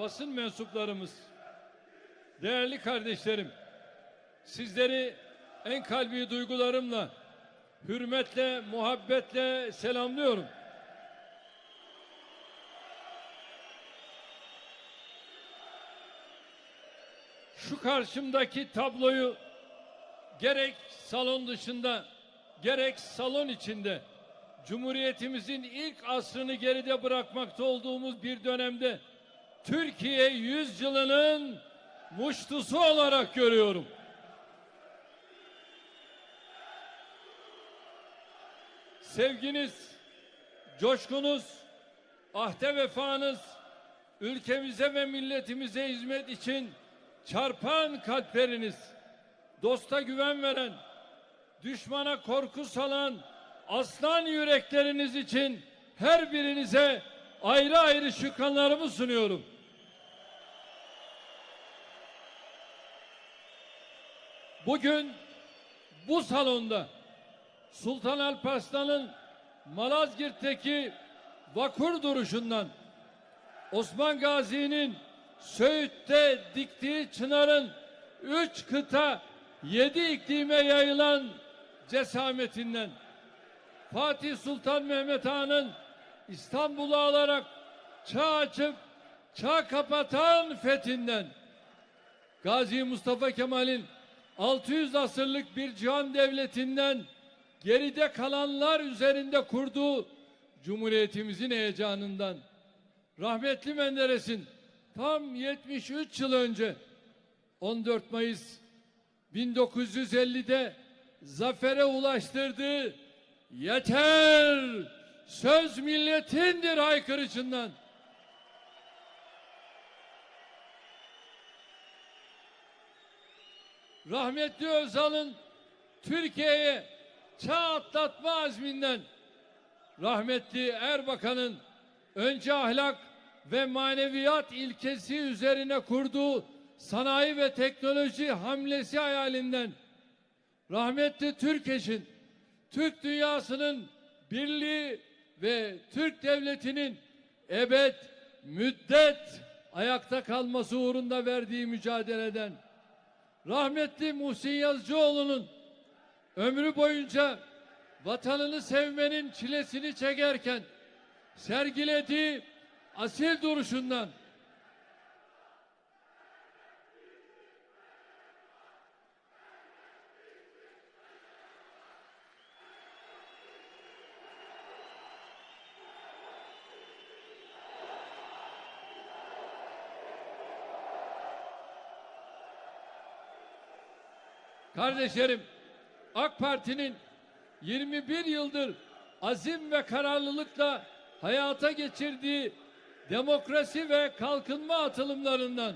basın mensuplarımız, değerli kardeşlerim, sizleri en kalbi duygularımla, hürmetle, muhabbetle selamlıyorum. Şu karşımdaki tabloyu gerek salon dışında gerek salon içinde Cumhuriyetimizin ilk asrını geride bırakmakta olduğumuz bir dönemde Türkiye yüzyılının muştusu olarak görüyorum. Sevginiz, coşkunuz, ahde vefanız, ülkemize ve milletimize hizmet için çarpan kalpleriniz, dosta güven veren, düşmana korku salan aslan yürekleriniz için her birinize ayrı ayrı şükranlarımı sunuyorum. Bugün bu salonda Sultan Alparslan'ın Malazgirt'teki vakur duruşundan Osman Gazi'nin Söğüt'te diktiği çınarın üç kıta yedi iklime yayılan cesametinden Fatih Sultan Mehmet Han'ın İstanbul'u alarak çağ açıp çağ kapatan fethinden Gazi Mustafa Kemal'in 600 asırlık bir cihan devletinden geride kalanlar üzerinde kurduğu Cumhuriyetimizin heyecanından rahmetli Menderes'in tam 73 yıl önce 14 Mayıs 1950'de zafere ulaştırdığı yeter söz milletindir haykırışından rahmetli Özal'ın Türkiye'ye çağ atlatma azminden rahmetli Erbakan'ın önce ahlak ve maneviyat ilkesi üzerine kurduğu sanayi ve teknoloji hamlesi hayalinden rahmetli Türkeş'in Türk dünyasının birliği ve Türk devletinin ebed müddet ayakta kalması uğrunda verdiği mücadeleden rahmetli Muhsin Yazıcıoğlu'nun ömrü boyunca vatanını sevmenin çilesini çekerken sergilediği asil duruşundan Kardeşlerim, AK Parti'nin 21 yıldır azim ve kararlılıkla hayata geçirdiği demokrasi ve kalkınma atılımlarından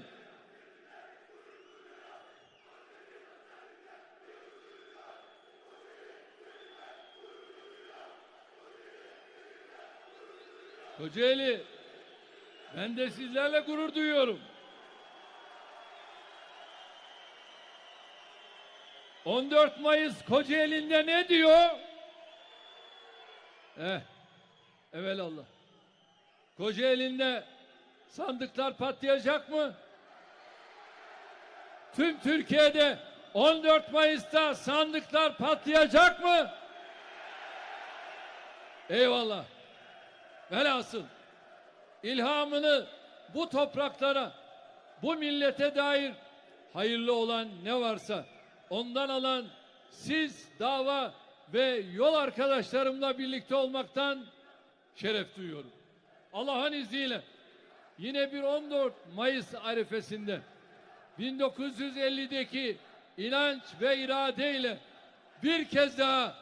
Kocaeli ben de sizlerle gurur duyuyorum. 14 Mayıs Kocaeli'nde ne diyor? Eh, evelallah. Kocaeli'nde sandıklar patlayacak mı? Tüm Türkiye'de 14 Mayıs'ta sandıklar patlayacak mı? Eyvallah. Velhasıl ilhamını bu topraklara, bu millete dair hayırlı olan ne varsa ondan alan siz dava ve yol arkadaşlarımla birlikte olmaktan şeref duyuyorum. Allah'ın izniyle yine bir 14 Mayıs arifesinde 1950'deki inanç ve iradeyle bir kez daha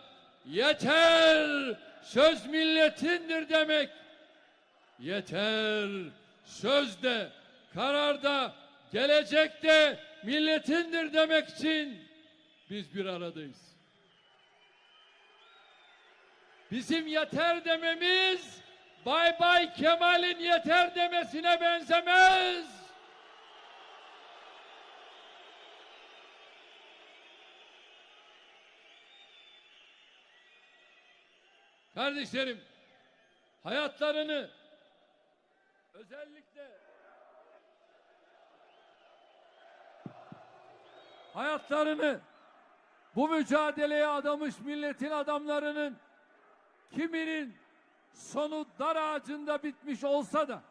yeter söz milletindir demek yeter sözde kararda gelecekte milletindir demek için biz bir aradayız. Bizim yeter dememiz Bay Bay Kemal'in yeter demesine benzemez. Kardeşlerim, hayatlarını özellikle hayatlarını bu mücadeleye adamış milletin adamlarının kiminin sonu dar ağacında bitmiş olsa da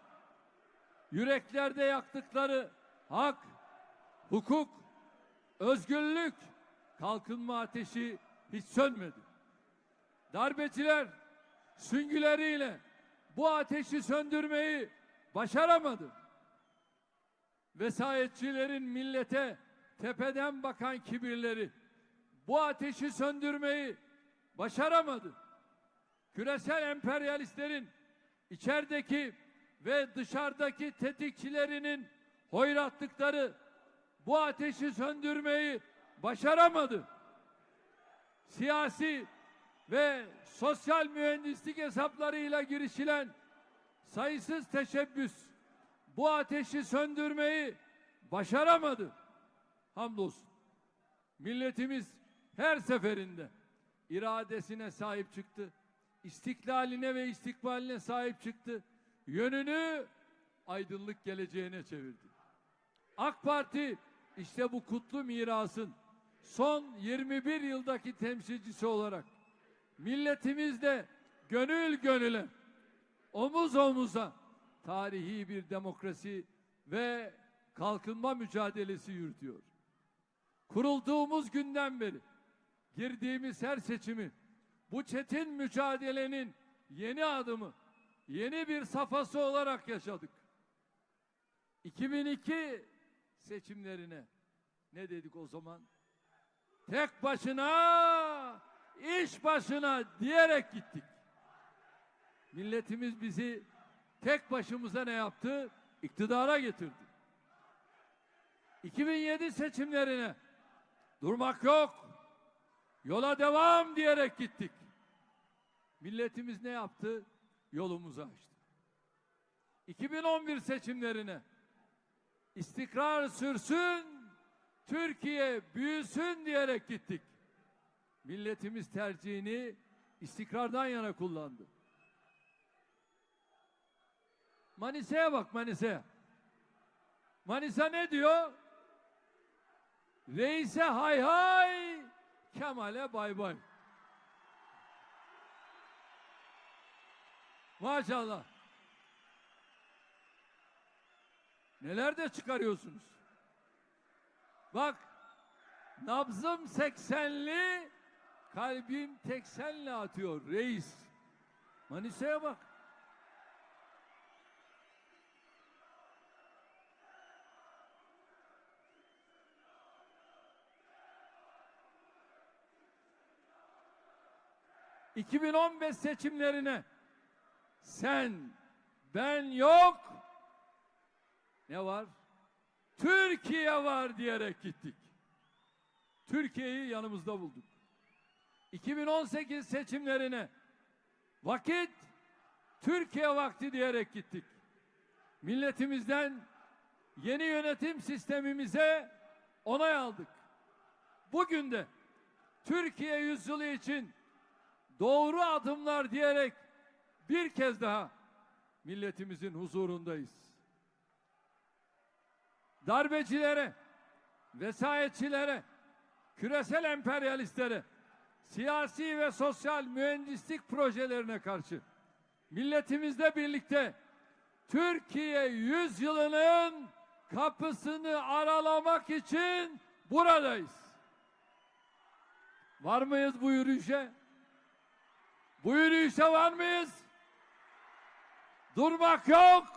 yüreklerde yaktıkları hak, hukuk, özgürlük, kalkınma ateşi hiç sönmedi. Darbeciler süngüleriyle bu ateşi söndürmeyi başaramadı. Vesayetçilerin millete tepeden bakan kibirleri bu ateşi söndürmeyi başaramadı. Küresel emperyalistlerin içerideki ve dışarıdaki tetikçilerinin hoyratlıkları bu ateşi söndürmeyi başaramadı. Siyasi ve sosyal mühendislik hesaplarıyla girişilen sayısız teşebbüs bu ateşi söndürmeyi başaramadı. Hamdolsun. Milletimiz her seferinde iradesine sahip çıktı. istiklaline ve istikbaline sahip çıktı. Yönünü aydınlık geleceğine çevirdi. AK Parti işte bu kutlu mirasın son 21 yıldaki temsilcisi olarak milletimizle gönül gönüle omuz omuza tarihi bir demokrasi ve kalkınma mücadelesi yürütüyor. Kurulduğumuz günden beri girdiğimiz her seçimi bu çetin mücadelenin yeni adımı, yeni bir safhası olarak yaşadık. 2002 seçimlerine ne dedik o zaman? Tek başına, iş başına diyerek gittik. Milletimiz bizi tek başımıza ne yaptı? İktidara getirdi. 2007 seçimlerine durmak yok. Yola devam diyerek gittik. Milletimiz ne yaptı? Yolumuzu açtı. 2011 seçimlerine istikrar sürsün, Türkiye büyüsün diyerek gittik. Milletimiz tercihini istikrardan yana kullandı. Manisa'ya bak Manisa'ya. Manisa ne diyor? Reise hay hay, Kemal'e bay bay. Maşallah. Neler de çıkarıyorsunuz. Bak, nabzım 80'li, kalbim 80'li atıyor reis. Manisa'ya bak. ...2015 seçimlerine... ...sen, ben yok... ...ne var? Türkiye var diyerek gittik. Türkiye'yi yanımızda bulduk. 2018 seçimlerine... ...vakit... ...Türkiye vakti diyerek gittik. Milletimizden... ...yeni yönetim sistemimize... ...onay aldık. Bugün de... ...Türkiye yüzyılı için doğru adımlar diyerek bir kez daha milletimizin huzurundayız. Darbecilere, vesayetçilere, küresel emperyalistlere, siyasi ve sosyal mühendislik projelerine karşı milletimizle birlikte Türkiye yüzyılının kapısını aralamak için buradayız. Var mıyız bu yürüyüşe? Bu yürüyüşe var mıyız? Durmak yok.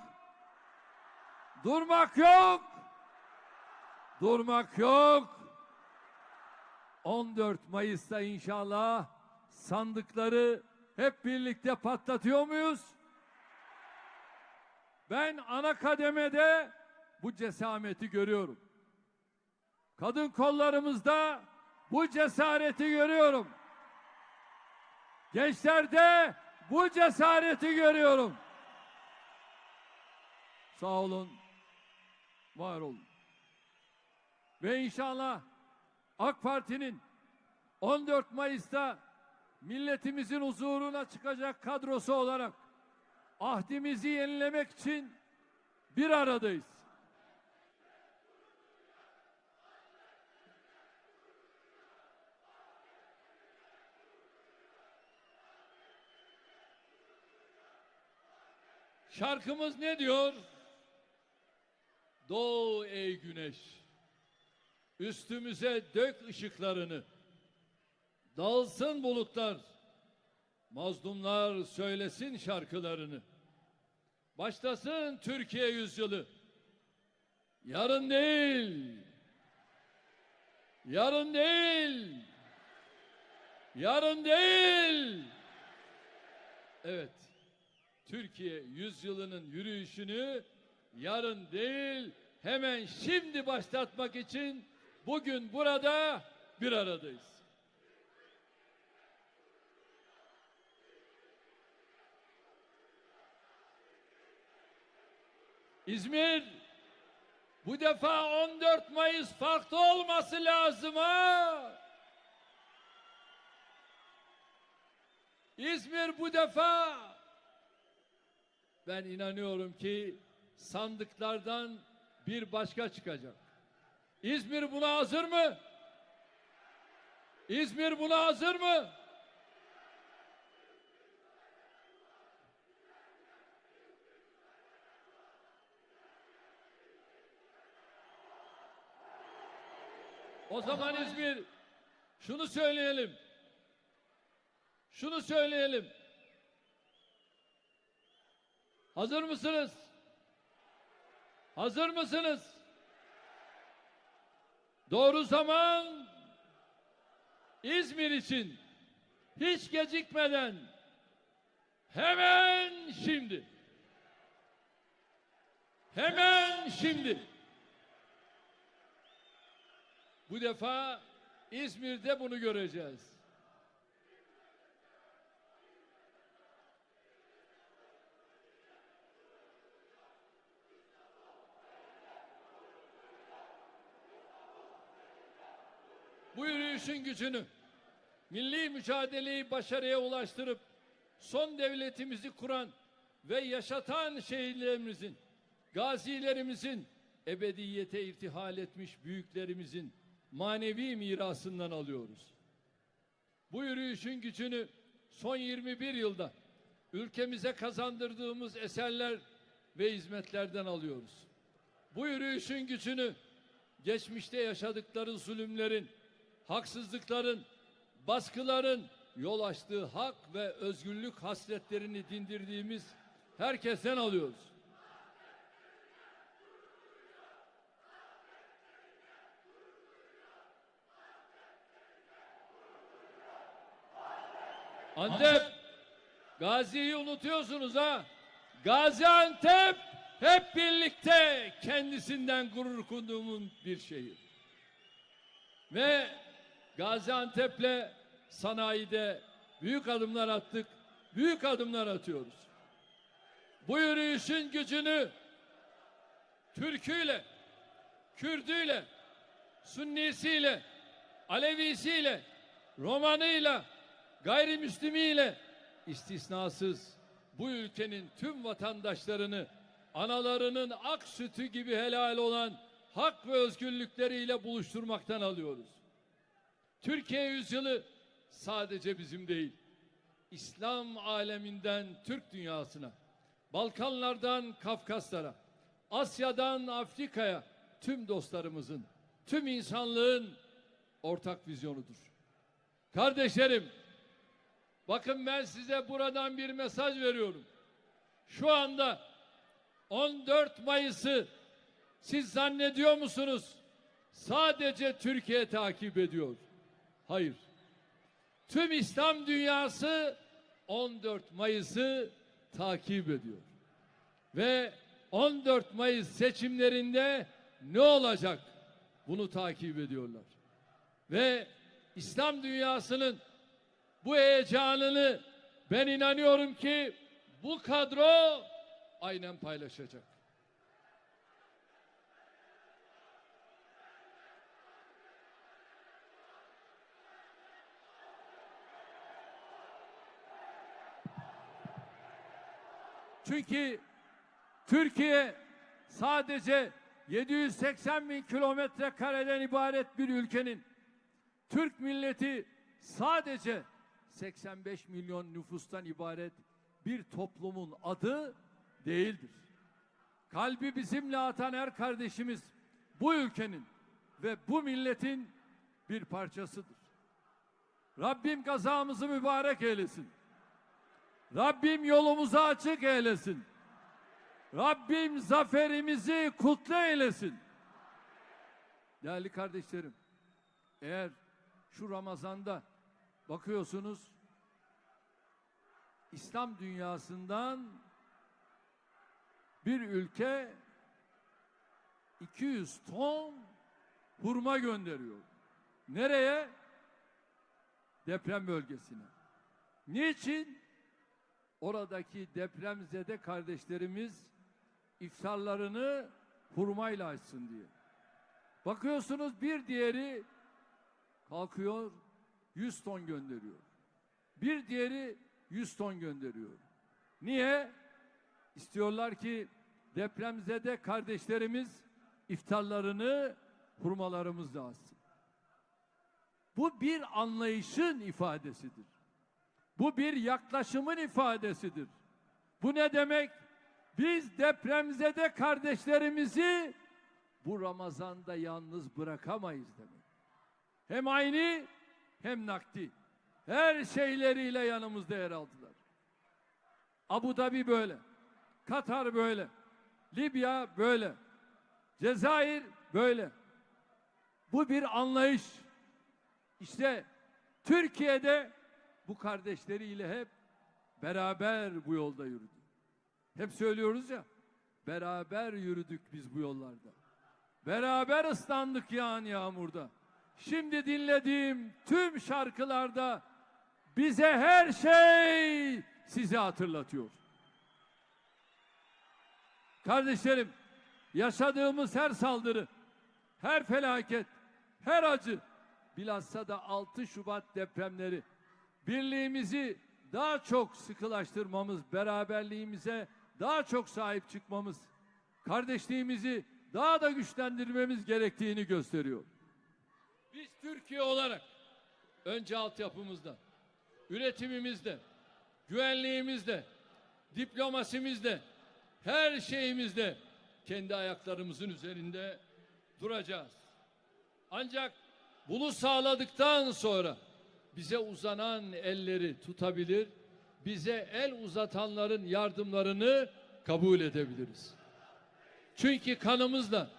Durmak yok. Durmak yok. 14 Mayıs'ta inşallah sandıkları hep birlikte patlatıyor muyuz? Ben ana kademede bu cesameti görüyorum. Kadın kollarımızda bu cesareti görüyorum. Gençlerde bu cesareti görüyorum. Sağ olun, var olun. Ve inşallah AK Parti'nin 14 Mayıs'ta milletimizin huzuruna çıkacak kadrosu olarak ahdimizi yenilemek için bir aradayız. Şarkımız ne diyor? Doğu ey güneş. Üstümüze dök ışıklarını. Dağılsın bulutlar. Mazlumlar söylesin şarkılarını. Başlasın Türkiye yüzyılı. Yarın değil. Yarın değil. Yarın değil. Evet. Türkiye yüzyılının yürüyüşünü yarın değil hemen şimdi başlatmak için bugün burada bir aradayız. İzmir bu defa 14 Mayıs farklı olması lazım ha. İzmir bu defa ben inanıyorum ki sandıklardan bir başka çıkacak. İzmir buna hazır mı? İzmir buna hazır mı? O zaman İzmir şunu söyleyelim. Şunu söyleyelim. Hazır mısınız? Hazır mısınız? Doğru zaman İzmir için hiç gecikmeden hemen şimdi. Hemen şimdi. Bu defa İzmir'de bunu göreceğiz. Bu yürüyüşün gücünü, milli mücadeleyi başarıya ulaştırıp son devletimizi kuran ve yaşatan şehirlerimizin, gazilerimizin, ebediyete irtihal etmiş büyüklerimizin manevi mirasından alıyoruz. Bu yürüyüşün gücünü son 21 yılda ülkemize kazandırdığımız eserler ve hizmetlerden alıyoruz. Bu yürüyüşün gücünü geçmişte yaşadıkları zulümlerin, haksızlıkların, baskıların yol açtığı hak ve özgürlük hasretlerini dindirdiğimiz herkesten alıyoruz. Antep, Gazi'yi unutuyorsunuz ha. Gaziantep hep birlikte kendisinden gurur kunduğumun bir şehir. Ve Gaziantep'le sanayide büyük adımlar attık, büyük adımlar atıyoruz. Bu yürüyüşün gücünü Türküyle, Kürdüyle, Sünnisiyle, Alevisiyle, Romanıyla, gayrimüslimiyle istisnasız bu ülkenin tüm vatandaşlarını analarının ak sütü gibi helal olan hak ve özgürlükleriyle buluşturmaktan alıyoruz. Türkiye yüzyılı sadece bizim değil, İslam aleminden Türk dünyasına, Balkanlardan Kafkaslara, Asya'dan Afrika'ya tüm dostlarımızın, tüm insanlığın ortak vizyonudur. Kardeşlerim, bakın ben size buradan bir mesaj veriyorum. Şu anda 14 Mayıs'ı siz zannediyor musunuz? Sadece Türkiye takip ediyor. Hayır. Tüm İslam dünyası 14 Mayıs'ı takip ediyor. Ve 14 Mayıs seçimlerinde ne olacak? Bunu takip ediyorlar. Ve İslam dünyasının bu heyecanını ben inanıyorum ki bu kadro aynen paylaşacak. Çünkü Türkiye sadece 780 bin kilometre kareden ibaret bir ülkenin Türk milleti sadece 85 milyon nüfustan ibaret bir toplumun adı değildir. Kalbi bizimle atan her kardeşimiz bu ülkenin ve bu milletin bir parçasıdır. Rabbim kazamızı mübarek eylesin. Rabbim yolumuzu açık eylesin. Rabbim zaferimizi kutlu eylesin. Değerli kardeşlerim, eğer şu Ramazan'da bakıyorsunuz İslam dünyasından bir ülke 200 ton hurma gönderiyor. Nereye? Deprem bölgesine. Niçin? Oradaki depremzede kardeşlerimiz iftarlarını hurmayla açsın diye. Bakıyorsunuz bir diğeri kalkıyor 100 ton gönderiyor. Bir diğeri 100 ton gönderiyor. Niye? İstiyorlar ki depremzede kardeşlerimiz iftarlarını hurmalarımızla açsın. Bu bir anlayışın ifadesidir. Bu bir yaklaşımın ifadesidir. Bu ne demek? Biz depremzede kardeşlerimizi bu Ramazan'da yalnız bırakamayız demek. Hem aynı hem nakdi. Her şeyleriyle yanımızda yer aldılar. Abu Dhabi böyle. Katar böyle. Libya böyle. Cezayir böyle. Bu bir anlayış. İşte Türkiye'de bu kardeşleriyle hep beraber bu yolda yürüdü. Hep söylüyoruz ya, beraber yürüdük biz bu yollarda. Beraber ıslandık yağan yağmurda. Şimdi dinlediğim tüm şarkılarda bize her şey sizi hatırlatıyor. Kardeşlerim, yaşadığımız her saldırı, her felaket, her acı, bilhassa da 6 Şubat depremleri birliğimizi daha çok sıkılaştırmamız, beraberliğimize daha çok sahip çıkmamız, kardeşliğimizi daha da güçlendirmemiz gerektiğini gösteriyor. Biz Türkiye olarak önce altyapımızda, üretimimizde, güvenliğimizde, diplomasimizde, her şeyimizde kendi ayaklarımızın üzerinde duracağız. Ancak bunu sağladıktan sonra bize uzanan elleri tutabilir, bize el uzatanların yardımlarını kabul edebiliriz. Çünkü kanımızla,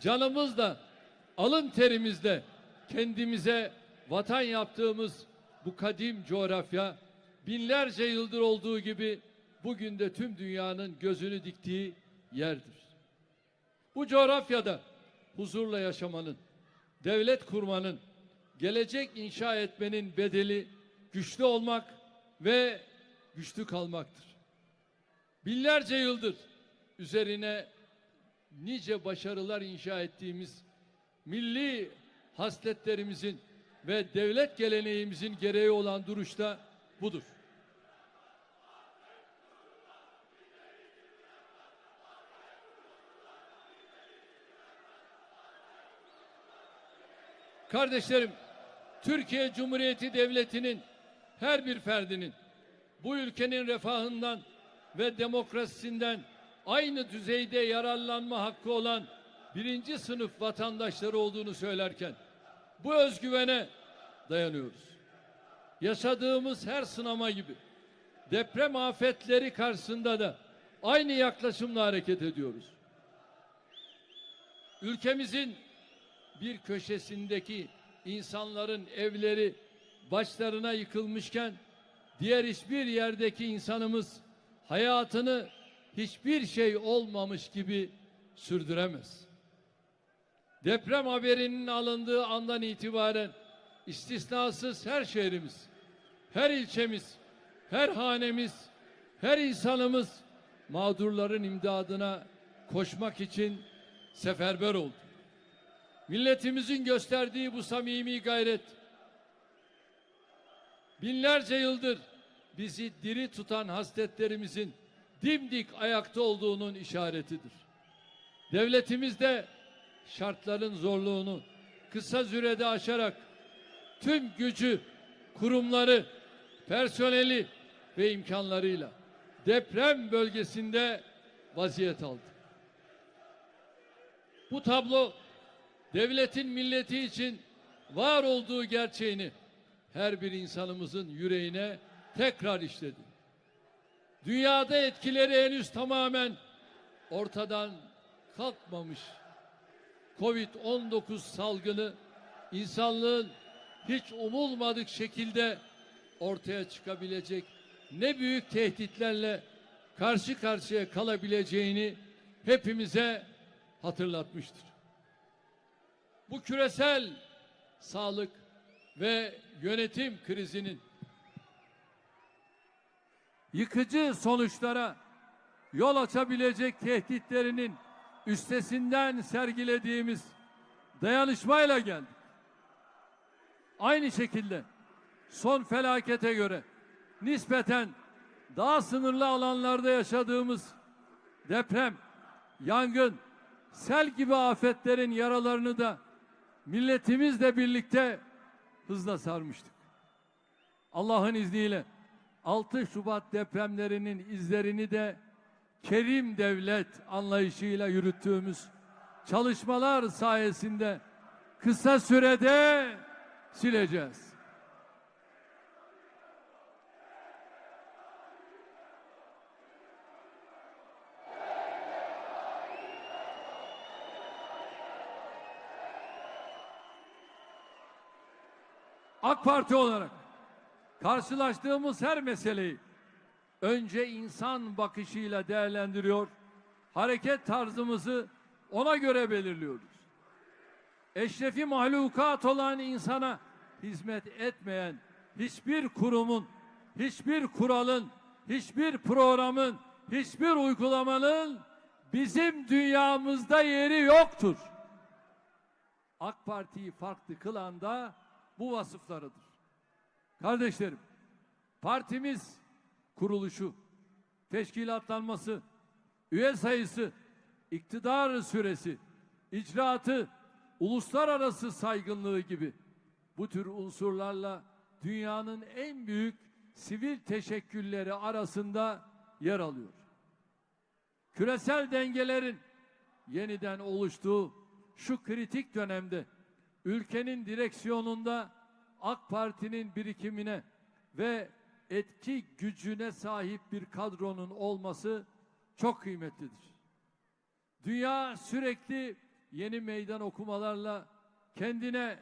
canımızla, alın terimizle kendimize vatan yaptığımız bu kadim coğrafya binlerce yıldır olduğu gibi bugün de tüm dünyanın gözünü diktiği yerdir. Bu coğrafyada huzurla yaşamanın, devlet kurmanın, gelecek inşa etmenin bedeli güçlü olmak ve güçlü kalmaktır. Binlerce yıldır üzerine nice başarılar inşa ettiğimiz milli hasletlerimizin ve devlet geleneğimizin gereği olan duruşta budur. Kardeşlerim, Türkiye Cumhuriyeti Devleti'nin her bir ferdinin bu ülkenin refahından ve demokrasisinden aynı düzeyde yararlanma hakkı olan birinci sınıf vatandaşları olduğunu söylerken bu özgüvene dayanıyoruz. Yaşadığımız her sınama gibi deprem afetleri karşısında da aynı yaklaşımla hareket ediyoruz. Ülkemizin bir köşesindeki insanların evleri başlarına yıkılmışken diğer hiçbir yerdeki insanımız hayatını hiçbir şey olmamış gibi sürdüremez. Deprem haberinin alındığı andan itibaren istisnasız her şehrimiz, her ilçemiz, her hanemiz, her insanımız mağdurların imdadına koşmak için seferber oldu. Milletimizin gösterdiği bu samimi gayret binlerce yıldır bizi diri tutan hasletlerimizin dimdik ayakta olduğunun işaretidir. Devletimiz de şartların zorluğunu kısa sürede aşarak tüm gücü, kurumları, personeli ve imkanlarıyla deprem bölgesinde vaziyet aldı. Bu tablo devletin milleti için var olduğu gerçeğini her bir insanımızın yüreğine tekrar işledi. Dünyada etkileri henüz tamamen ortadan kalkmamış Covid-19 salgını insanlığın hiç umulmadık şekilde ortaya çıkabilecek ne büyük tehditlerle karşı karşıya kalabileceğini hepimize hatırlatmıştır. Bu küresel sağlık ve yönetim krizinin yıkıcı sonuçlara yol açabilecek tehditlerinin üstesinden sergilediğimiz dayanışmayla geldik. Aynı şekilde son felakete göre nispeten daha sınırlı alanlarda yaşadığımız deprem, yangın, sel gibi afetlerin yaralarını da milletimizle birlikte hızla sarmıştık. Allah'ın izniyle 6 Şubat depremlerinin izlerini de kerim devlet anlayışıyla yürüttüğümüz çalışmalar sayesinde kısa sürede sileceğiz. AK Parti olarak karşılaştığımız her meseleyi önce insan bakışıyla değerlendiriyor, hareket tarzımızı ona göre belirliyoruz. Eşrefi mahlukat olan insana hizmet etmeyen hiçbir kurumun, hiçbir kuralın, hiçbir programın, hiçbir uygulamanın bizim dünyamızda yeri yoktur. AK Parti'yi farklı kılan da bu vasıflarıdır. Kardeşlerim, partimiz kuruluşu, teşkilatlanması, üye sayısı, iktidar süresi, icraatı, uluslararası saygınlığı gibi bu tür unsurlarla dünyanın en büyük sivil teşekkülleri arasında yer alıyor. Küresel dengelerin yeniden oluştuğu şu kritik dönemde ülkenin direksiyonunda AK Parti'nin birikimine ve etki gücüne sahip bir kadronun olması çok kıymetlidir. Dünya sürekli yeni meydan okumalarla kendine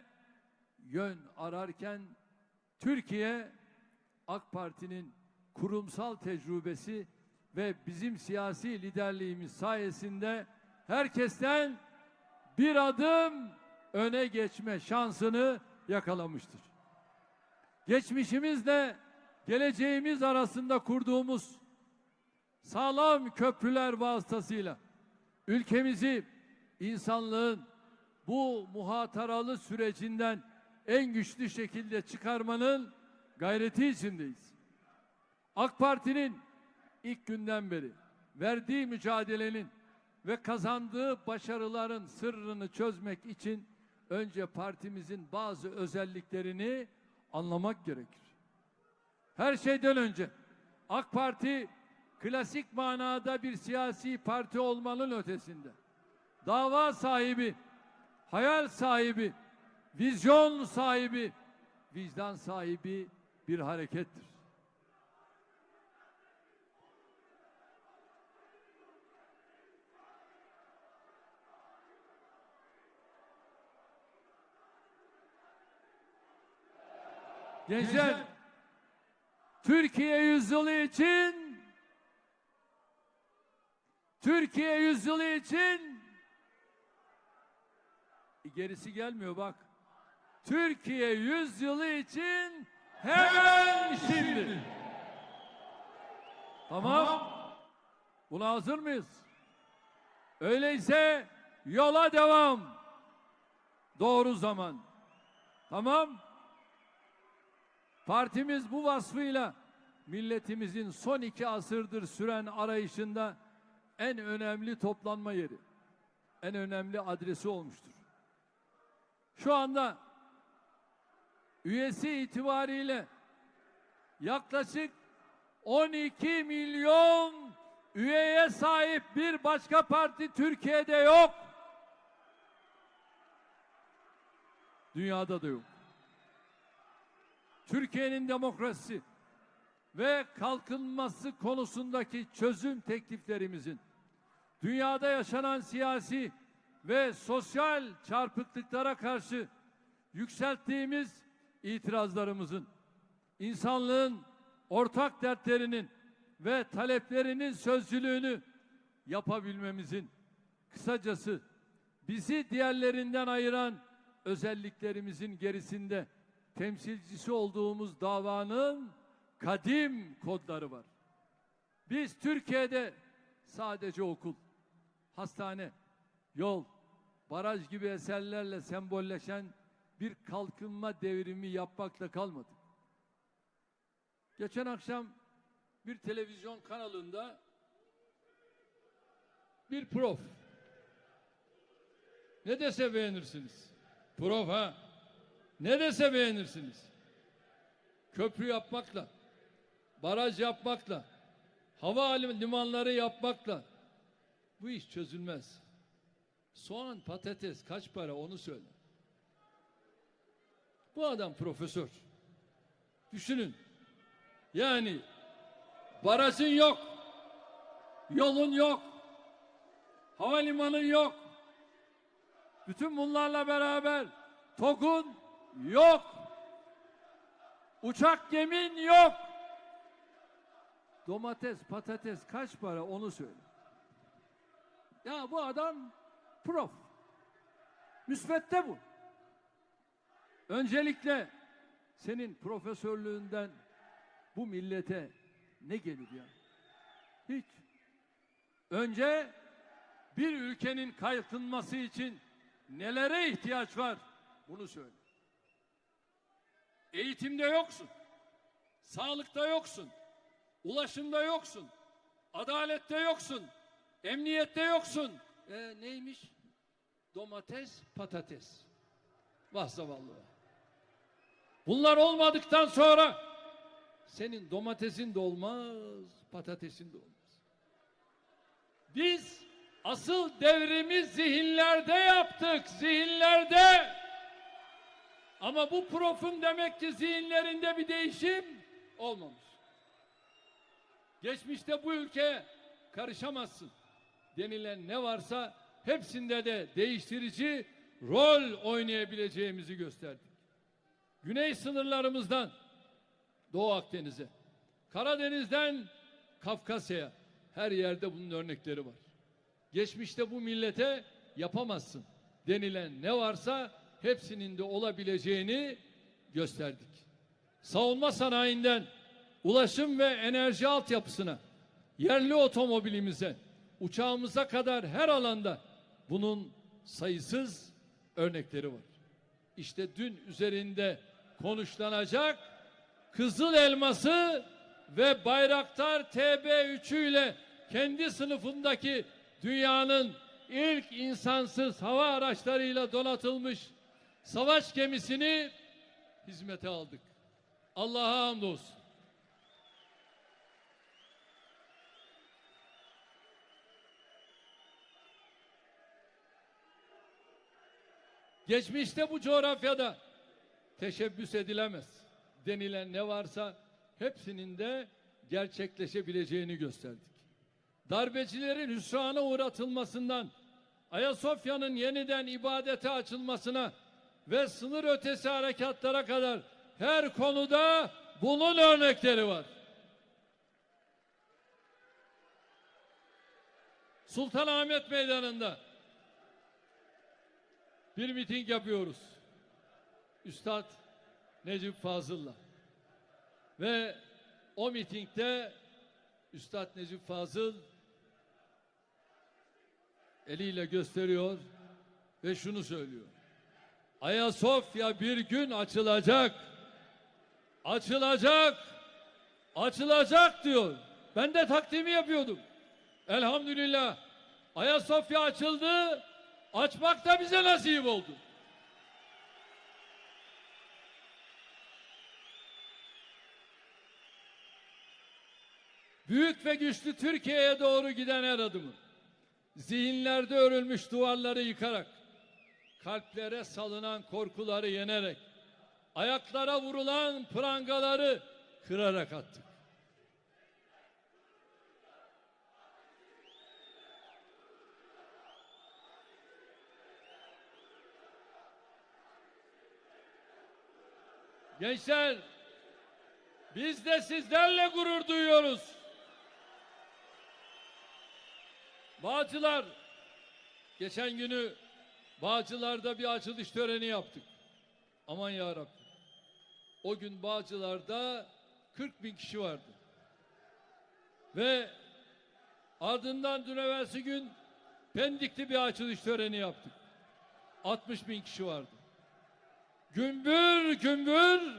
yön ararken Türkiye AK Parti'nin kurumsal tecrübesi ve bizim siyasi liderliğimiz sayesinde herkesten bir adım öne geçme şansını yakalamıştır. Geçmişimizle geleceğimiz arasında kurduğumuz sağlam köprüler vasıtasıyla ülkemizi insanlığın bu muhataralı sürecinden en güçlü şekilde çıkarmanın gayreti içindeyiz. AK Parti'nin ilk günden beri verdiği mücadelenin ve kazandığı başarıların sırrını çözmek için önce partimizin bazı özelliklerini anlamak gerekir. Her şeyden önce AK Parti klasik manada bir siyasi parti olmanın ötesinde. Dava sahibi, hayal sahibi, vizyon sahibi, vicdan sahibi bir harekettir. Gençler, Türkiye yüzyılı için Türkiye yüzyılı için gerisi gelmiyor bak. Türkiye yüzyılı için hemen şimdi. Tamam. Buna hazır mıyız? Öyleyse yola devam. Doğru zaman. Tamam. Partimiz bu vasfıyla milletimizin son iki asırdır süren arayışında en önemli toplanma yeri, en önemli adresi olmuştur. Şu anda üyesi itibariyle yaklaşık 12 milyon üyeye sahip bir başka parti Türkiye'de yok. Dünyada da yok. Türkiye'nin demokrasi ve kalkınması konusundaki çözüm tekliflerimizin dünyada yaşanan siyasi ve sosyal çarpıklıklara karşı yükselttiğimiz itirazlarımızın insanlığın ortak dertlerinin ve taleplerinin sözcülüğünü yapabilmemizin kısacası bizi diğerlerinden ayıran özelliklerimizin gerisinde temsilcisi olduğumuz davanın kadim kodları var. Biz Türkiye'de sadece okul, hastane, yol, baraj gibi eserlerle sembolleşen bir kalkınma devrimi yapmakla kalmadık. Geçen akşam bir televizyon kanalında bir prof ne dese beğenirsiniz. Prof ha. Ne dese beğenirsiniz. Köprü yapmakla, baraj yapmakla, hava limanları yapmakla bu iş çözülmez. Soğan, patates kaç para onu söyle. Bu adam profesör. Düşünün. Yani barajın yok. Yolun yok. Havalimanın yok. Bütün bunlarla beraber TOG'un yok. Uçak gemin yok. Domates, patates kaç para onu söyle. Ya bu adam prof. Müsvedde bu. Öncelikle senin profesörlüğünden bu millete ne gelir ya? Hiç. Önce bir ülkenin kalkınması için nelere ihtiyaç var? Bunu söyle. Eğitimde yoksun. Sağlıkta yoksun. Ulaşımda yoksun. Adalette yoksun. Emniyette yoksun. E, neymiş? Domates, patates. Vah zavallı. Bunlar olmadıktan sonra senin domatesin de olmaz, patatesin de olmaz. Biz asıl devrimi zihinlerde yaptık, zihinlerde. Ama bu profun demek ki zihinlerinde bir değişim olmamış. Geçmişte bu ülke karışamazsın denilen ne varsa hepsinde de değiştirici rol oynayabileceğimizi gösterdik. Güney sınırlarımızdan Doğu Akdeniz'e, Karadeniz'den Kafkasya'ya her yerde bunun örnekleri var. Geçmişte bu millete yapamazsın denilen ne varsa hepsinin de olabileceğini gösterdik. Savunma sanayinden ulaşım ve enerji altyapısına, yerli otomobilimize, uçağımıza kadar her alanda bunun sayısız örnekleri var. İşte dün üzerinde konuşlanacak Kızıl Elması ve Bayraktar TB3'ü ile kendi sınıfındaki dünyanın ilk insansız hava araçlarıyla donatılmış savaş gemisini hizmete aldık. Allah'a hamdolsun. Geçmişte bu coğrafyada teşebbüs edilemez denilen ne varsa hepsinin de gerçekleşebileceğini gösterdik. Darbecilerin hüsrana uğratılmasından Ayasofya'nın yeniden ibadete açılmasına ve sınır ötesi harekatlara kadar her konuda bunun örnekleri var. Sultanahmet Meydanı'nda bir miting yapıyoruz. Üstad Necip Fazıl'la. Ve o mitingde Üstad Necip Fazıl eliyle gösteriyor ve şunu söylüyor. Ayasofya bir gün açılacak. Açılacak. Açılacak diyor. Ben de takdimi yapıyordum. Elhamdülillah. Ayasofya açıldı. Açmak da bize nasip oldu. büyük ve güçlü Türkiye'ye doğru giden her adımı, zihinlerde örülmüş duvarları yıkarak, kalplere salınan korkuları yenerek, ayaklara vurulan prangaları kırarak attık. Gençler, biz de sizlerle gurur duyuyoruz. Bağcılar, geçen günü Bağcılar'da bir açılış töreni yaptık. Aman ya Rabbi. O gün Bağcılar'da 40 bin kişi vardı. Ve ardından dün evvelsi gün Pendik'te bir açılış töreni yaptık. 60 bin kişi vardı. Gümbür gümbür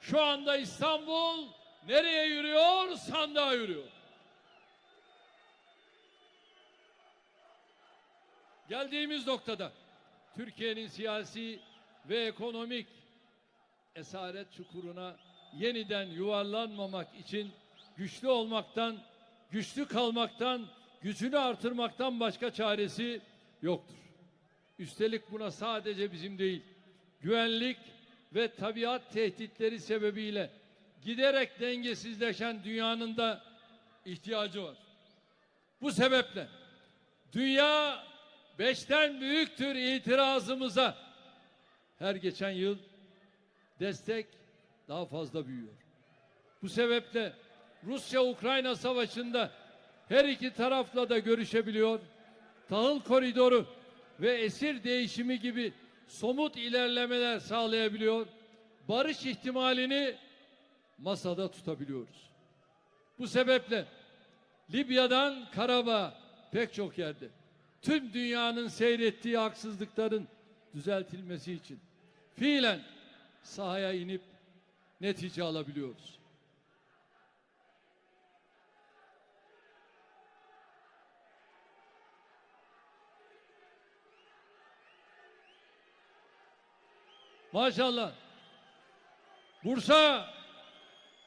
şu anda İstanbul nereye yürüyor? Sandığa yürüyor. Geldiğimiz noktada Türkiye'nin siyasi ve ekonomik esaret çukuruna yeniden yuvarlanmamak için güçlü olmaktan, güçlü kalmaktan, gücünü artırmaktan başka çaresi yoktur. Üstelik buna sadece bizim değil, güvenlik ve tabiat tehditleri sebebiyle giderek dengesizleşen dünyanın da ihtiyacı var. Bu sebeple dünya beşten büyüktür itirazımıza her geçen yıl destek daha fazla büyüyor. Bu sebeple Rusya-Ukrayna savaşında her iki tarafla da görüşebiliyor. Tahıl koridoru ve esir değişimi gibi somut ilerlemeler sağlayabiliyor. Barış ihtimalini masada tutabiliyoruz. Bu sebeple Libya'dan Karabağ pek çok yerde tüm dünyanın seyrettiği haksızlıkların düzeltilmesi için fiilen sahaya inip netice alabiliyoruz. Maşallah. Bursa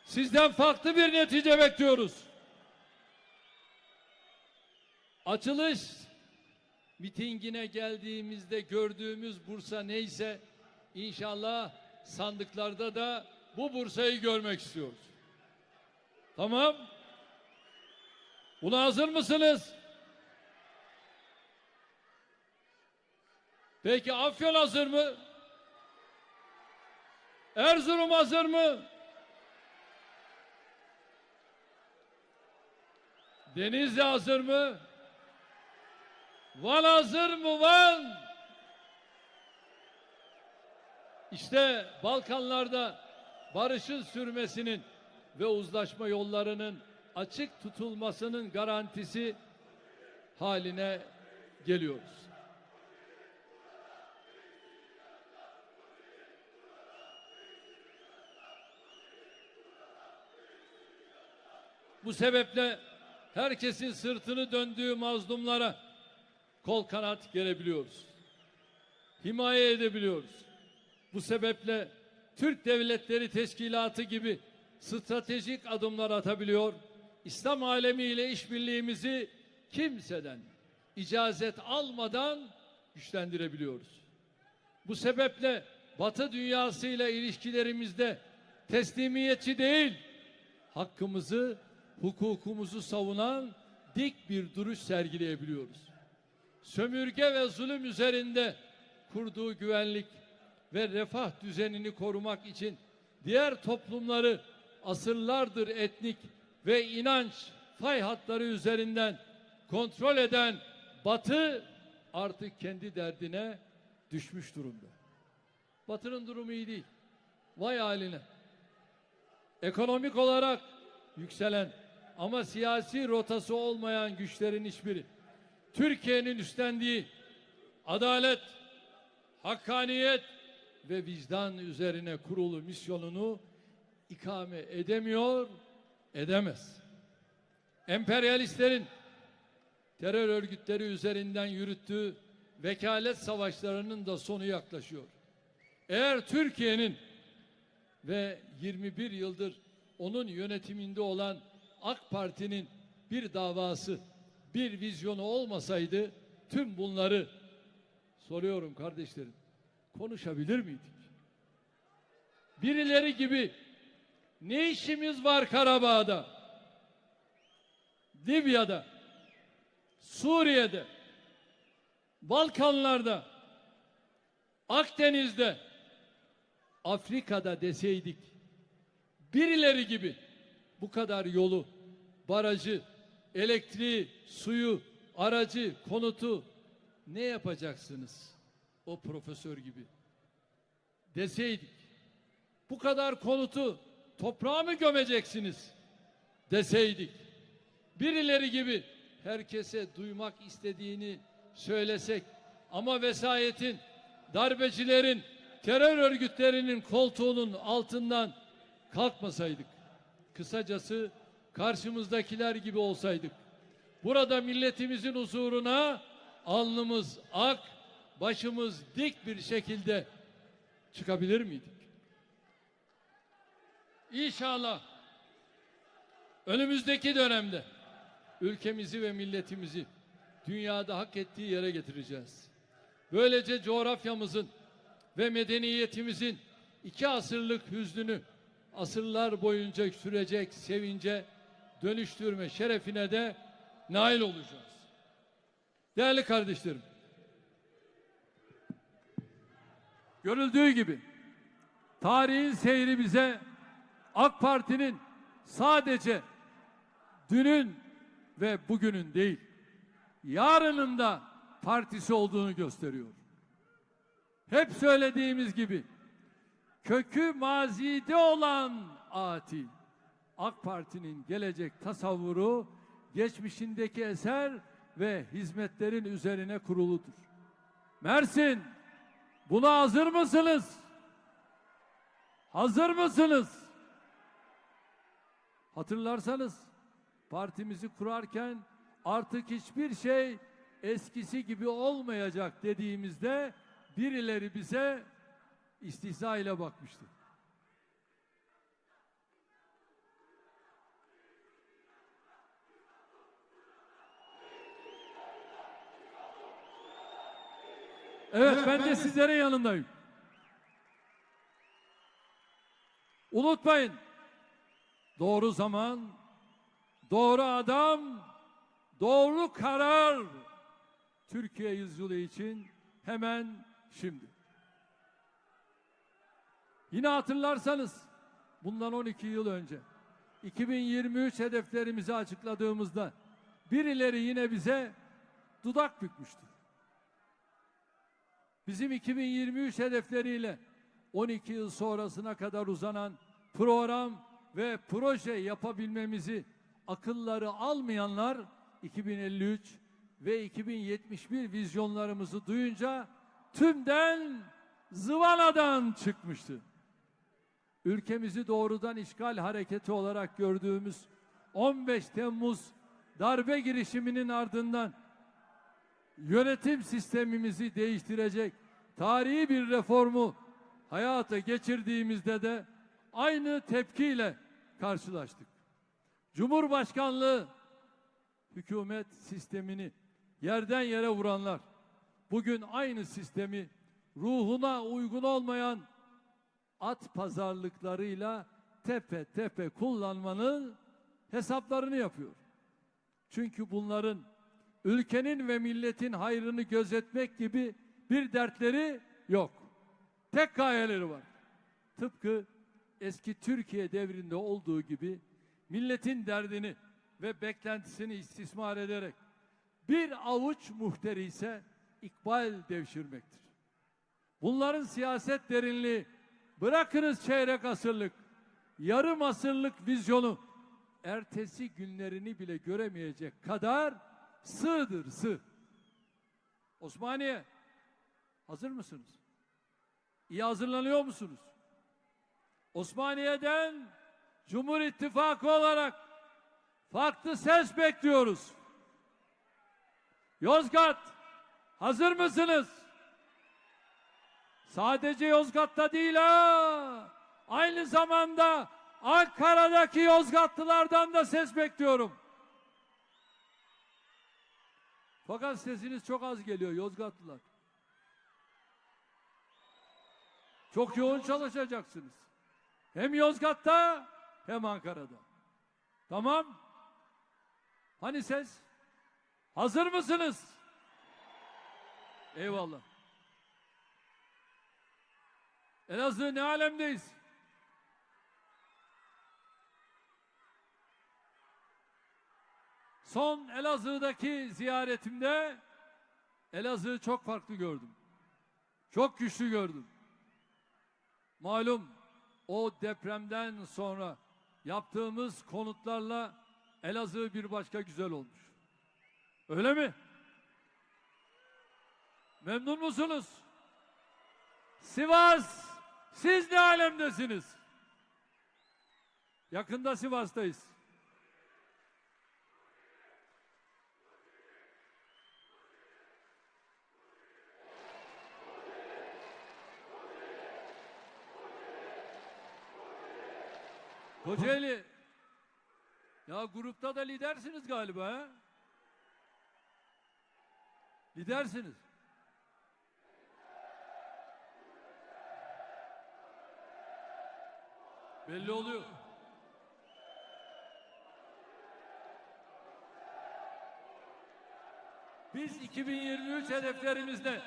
sizden farklı bir netice bekliyoruz. Açılış mitingine geldiğimizde gördüğümüz Bursa neyse inşallah sandıklarda da bu Bursa'yı görmek istiyoruz. Tamam? Buna hazır mısınız? Peki Afyon hazır mı? Erzurum hazır mı? Denizli hazır mı? Van hazır mı Van? İşte Balkanlarda barışın sürmesinin ve uzlaşma yollarının açık tutulmasının garantisi haline geliyoruz. Bu sebeple herkesin sırtını döndüğü mazlumlara kol kanat gerebiliyoruz. Himaye edebiliyoruz. Bu sebeple Türk Devletleri Teşkilatı gibi stratejik adımlar atabiliyor. İslam alemiyle işbirliğimizi kimseden icazet almadan güçlendirebiliyoruz. Bu sebeple Batı dünyasıyla ilişkilerimizde teslimiyetçi değil, hakkımızı, hukukumuzu savunan dik bir duruş sergileyebiliyoruz. Sömürge ve zulüm üzerinde kurduğu güvenlik ve refah düzenini korumak için diğer toplumları asırlardır etnik ve inanç fay hatları üzerinden kontrol eden Batı artık kendi derdine düşmüş durumda. Batı'nın durumu iyi değil. Vay haline. Ekonomik olarak yükselen ama siyasi rotası olmayan güçlerin hiçbiri Türkiye'nin üstlendiği adalet, hakkaniyet ve vicdan üzerine kurulu misyonunu ikame edemiyor, edemez. Emperyalistlerin terör örgütleri üzerinden yürüttüğü vekalet savaşlarının da sonu yaklaşıyor. Eğer Türkiye'nin ve 21 yıldır onun yönetiminde olan AK Parti'nin bir davası, bir vizyonu olmasaydı tüm bunları soruyorum kardeşlerim. Konuşabilir miydik? Birileri gibi ne işimiz var Karabağ'da? Libya'da, Suriye'de, Balkanlarda, Akdeniz'de, Afrika'da deseydik birileri gibi bu kadar yolu, barajı, elektriği, suyu, aracı, konutu ne yapacaksınız o profesör gibi? Deseydik bu kadar konutu toprağa mı gömeceksiniz? deseydik birileri gibi herkese duymak istediğini söylesek ama vesayetin darbecilerin terör örgütlerinin koltuğunun altından kalkmasaydık kısacası karşımızdakiler gibi olsaydık burada milletimizin huzuruna alnımız ak başımız dik bir şekilde çıkabilir miydik? İnşallah önümüzdeki dönemde ülkemizi ve milletimizi dünyada hak ettiği yere getireceğiz. Böylece coğrafyamızın ve medeniyetimizin iki asırlık hüznünü asırlar boyunca sürecek sevince dönüştürme şerefine de nail olacağız. Değerli kardeşlerim, görüldüğü gibi tarihin seyri bize AK Parti'nin sadece dünün ve bugünün değil, yarının da partisi olduğunu gösteriyor. Hep söylediğimiz gibi kökü mazide olan ati AK Parti'nin gelecek tasavvuru geçmişindeki eser ve hizmetlerin üzerine kuruludur. Mersin buna hazır mısınız? Hazır mısınız? Hatırlarsanız partimizi kurarken artık hiçbir şey eskisi gibi olmayacak dediğimizde birileri bize istihza ile bakmıştı. Evet ben de sizlerin yanındayım. Unutmayın. Doğru zaman, doğru adam, doğru karar. Türkiye yüzyılı için hemen şimdi. Yine hatırlarsanız bundan 12 yıl önce 2023 hedeflerimizi açıkladığımızda birileri yine bize dudak bükmüştü. Bizim 2023 hedefleriyle 12 yıl sonrasına kadar uzanan program ve proje yapabilmemizi akılları almayanlar 2053 ve 2071 vizyonlarımızı duyunca tümden zıvanadan çıkmıştı. Ülkemizi doğrudan işgal hareketi olarak gördüğümüz 15 Temmuz darbe girişiminin ardından yönetim sistemimizi değiştirecek tarihi bir reformu hayata geçirdiğimizde de aynı tepkiyle karşılaştık. Cumhurbaşkanlığı hükümet sistemini yerden yere vuranlar bugün aynı sistemi ruhuna uygun olmayan at pazarlıklarıyla tepe tepe kullanmanın hesaplarını yapıyor. Çünkü bunların ülkenin ve milletin hayrını gözetmek gibi bir dertleri yok. Tek gayeleri var. Tıpkı eski Türkiye devrinde olduğu gibi milletin derdini ve beklentisini istismar ederek bir avuç muhteri ise ikbal devşirmektir. Bunların siyaset derinliği bırakınız çeyrek asırlık, yarım asırlık vizyonu ertesi günlerini bile göremeyecek kadar sığdır sığ. Osmaniye hazır mısınız? İyi hazırlanıyor musunuz? Osmaniye'den Cumhur İttifakı olarak farklı ses bekliyoruz. Yozgat hazır mısınız? Sadece Yozgat'ta değil ha. Aynı zamanda Ankara'daki Yozgatlılardan da ses bekliyorum. Fakat sesiniz çok az geliyor Yozgatlılar. Çok yoğun çalışacaksınız. Hem Yozgat'ta hem Ankara'da. Tamam? Hani ses? Hazır mısınız? Eyvallah. Elazığ ne alemdeyiz? Son Elazığ'daki ziyaretimde Elazığ'ı çok farklı gördüm. Çok güçlü gördüm. Malum o depremden sonra yaptığımız konutlarla Elazığ bir başka güzel olmuş. Öyle mi? Memnun musunuz? Sivas, siz ne alemdesiniz? Yakında Sivas'tayız. Kocaeli. Ya grupta da lidersiniz galiba ha? Lidersiniz. Belli oluyor. Biz 2023 hedeflerimizde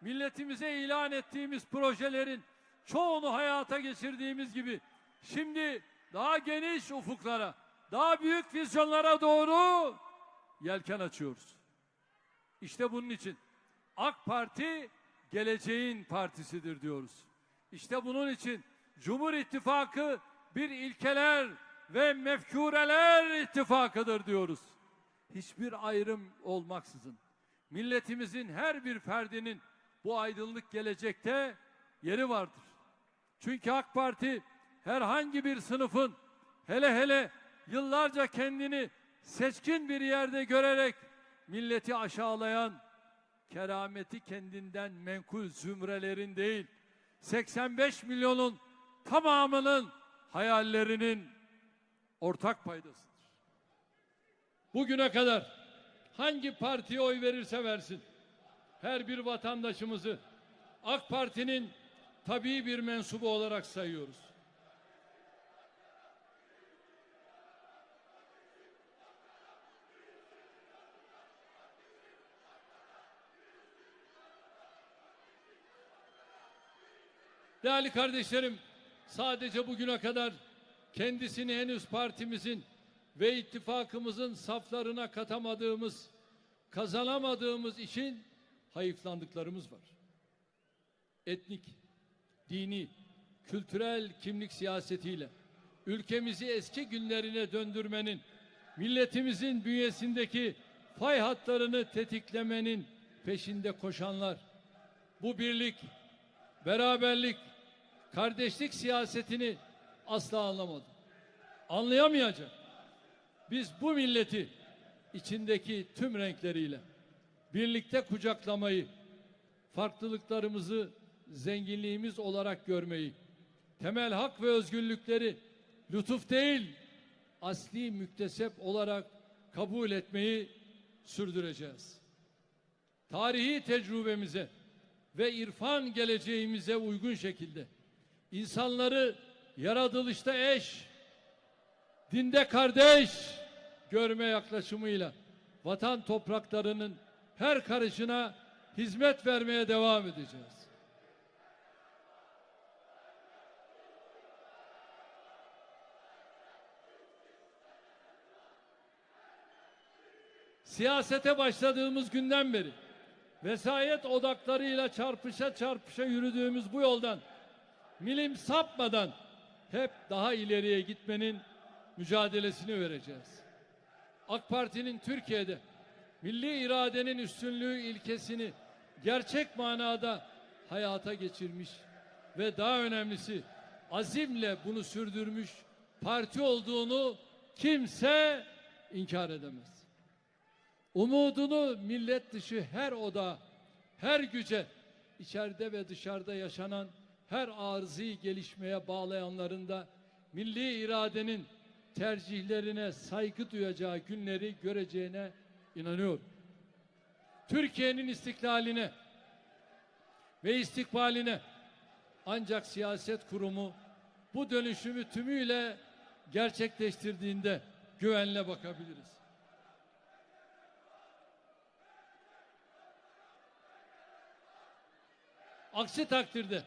milletimize ilan ettiğimiz projelerin çoğunu hayata geçirdiğimiz gibi şimdi daha geniş ufuklara, daha büyük vizyonlara doğru yelken açıyoruz. İşte bunun için AK Parti geleceğin partisidir diyoruz. İşte bunun için Cumhur İttifakı bir ilkeler ve mefkureler ittifakıdır diyoruz. Hiçbir ayrım olmaksızın milletimizin her bir ferdinin bu aydınlık gelecekte yeri vardır. Çünkü AK Parti herhangi bir sınıfın hele hele yıllarca kendini seçkin bir yerde görerek milleti aşağılayan kerameti kendinden menkul zümrelerin değil 85 milyonun tamamının hayallerinin ortak paydasıdır. Bugüne kadar hangi partiye oy verirse versin her bir vatandaşımızı AK Parti'nin tabii bir mensubu olarak sayıyoruz. Değerli kardeşlerim, sadece bugüne kadar kendisini henüz partimizin ve ittifakımızın saflarına katamadığımız, kazanamadığımız için hayıflandıklarımız var. Etnik, dini, kültürel kimlik siyasetiyle ülkemizi eski günlerine döndürmenin, milletimizin bünyesindeki fay hatlarını tetiklemenin peşinde koşanlar, bu birlik, beraberlik, kardeşlik siyasetini asla anlamadı. Anlayamayacak. Biz bu milleti içindeki tüm renkleriyle birlikte kucaklamayı, farklılıklarımızı zenginliğimiz olarak görmeyi, temel hak ve özgürlükleri lütuf değil, asli müktesep olarak kabul etmeyi sürdüreceğiz. Tarihi tecrübemize ve irfan geleceğimize uygun şekilde insanları yaratılışta eş, dinde kardeş görme yaklaşımıyla vatan topraklarının her karışına hizmet vermeye devam edeceğiz. Siyasete başladığımız günden beri vesayet odaklarıyla çarpışa çarpışa yürüdüğümüz bu yoldan milim sapmadan hep daha ileriye gitmenin mücadelesini vereceğiz. AK Parti'nin Türkiye'de milli iradenin üstünlüğü ilkesini gerçek manada hayata geçirmiş ve daha önemlisi azimle bunu sürdürmüş parti olduğunu kimse inkar edemez. Umudunu millet dışı her oda, her güce, içeride ve dışarıda yaşanan her arızi gelişmeye bağlayanların da milli iradenin tercihlerine saygı duyacağı günleri göreceğine inanıyorum. Türkiye'nin istiklaline ve istikbaline ancak siyaset kurumu bu dönüşümü tümüyle gerçekleştirdiğinde güvenle bakabiliriz. Aksi takdirde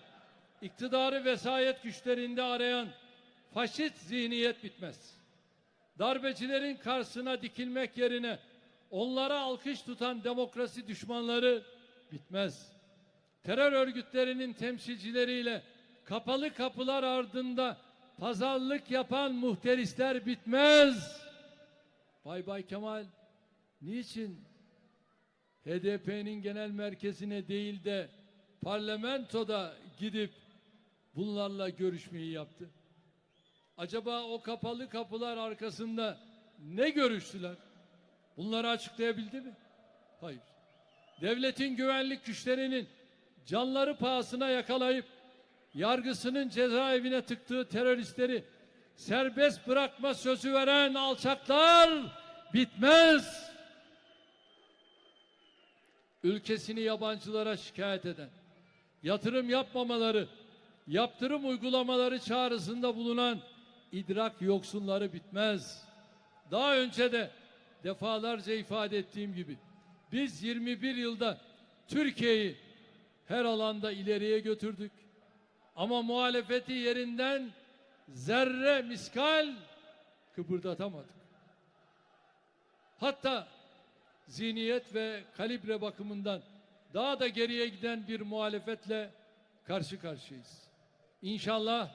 iktidarı vesayet güçlerinde arayan faşist zihniyet bitmez. Darbecilerin karşısına dikilmek yerine onlara alkış tutan demokrasi düşmanları bitmez. Terör örgütlerinin temsilcileriyle kapalı kapılar ardında pazarlık yapan muhterisler bitmez. Bay Bay Kemal niçin HDP'nin genel merkezine değil de parlamentoda gidip bunlarla görüşmeyi yaptı? Acaba o kapalı kapılar arkasında ne görüştüler? Bunları açıklayabildi mi? Hayır. Devletin güvenlik güçlerinin canları pahasına yakalayıp yargısının cezaevine tıktığı teröristleri serbest bırakma sözü veren alçaklar bitmez. Ülkesini yabancılara şikayet eden, yatırım yapmamaları, yaptırım uygulamaları çağrısında bulunan idrak yoksunları bitmez. Daha önce de defalarca ifade ettiğim gibi biz 21 yılda Türkiye'yi her alanda ileriye götürdük. Ama muhalefeti yerinden zerre miskal kıpırdatamadık. Hatta zihniyet ve kalibre bakımından daha da geriye giden bir muhalefetle karşı karşıyayız. İnşallah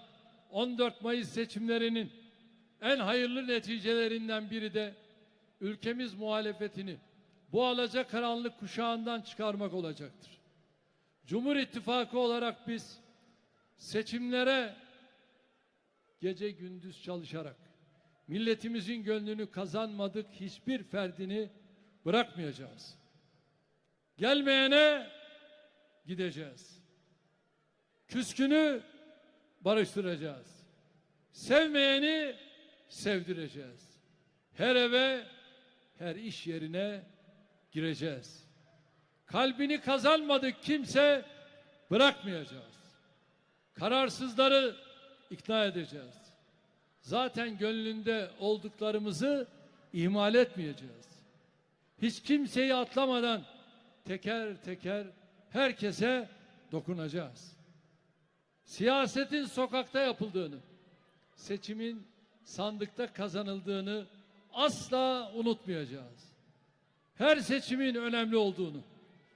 14 Mayıs seçimlerinin en hayırlı neticelerinden biri de ülkemiz muhalefetini bu alacakaranlık kuşağından çıkarmak olacaktır. Cumhur İttifakı olarak biz seçimlere gece gündüz çalışarak milletimizin gönlünü kazanmadık hiçbir ferdini bırakmayacağız. Gelmeyene gideceğiz. Küskünü barıştıracağız. Sevmeyeni sevdireceğiz. Her eve, her iş yerine gireceğiz. Kalbini kazanmadık kimse bırakmayacağız. Kararsızları ikna edeceğiz. Zaten gönlünde olduklarımızı ihmal etmeyeceğiz. Hiç kimseyi atlamadan teker teker herkese dokunacağız. Siyasetin sokakta yapıldığını, seçimin sandıkta kazanıldığını asla unutmayacağız. Her seçimin önemli olduğunu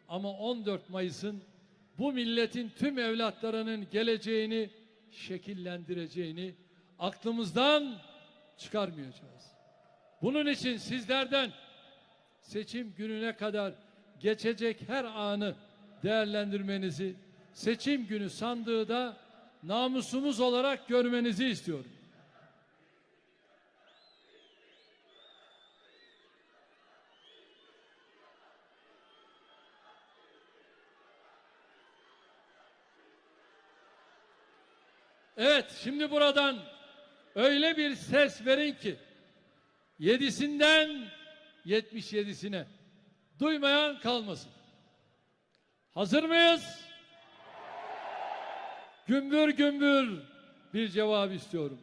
ama 14 Mayıs'ın bu milletin tüm evlatlarının geleceğini şekillendireceğini aklımızdan çıkarmayacağız. Bunun için sizlerden seçim gününe kadar geçecek her anı değerlendirmenizi, seçim günü sandığı da namusumuz olarak görmenizi istiyorum. Evet, şimdi buradan öyle bir ses verin ki yedisinden 77'sine duymayan kalmasın. Hazır mıyız? Gümbür gümbür bir cevap istiyorum.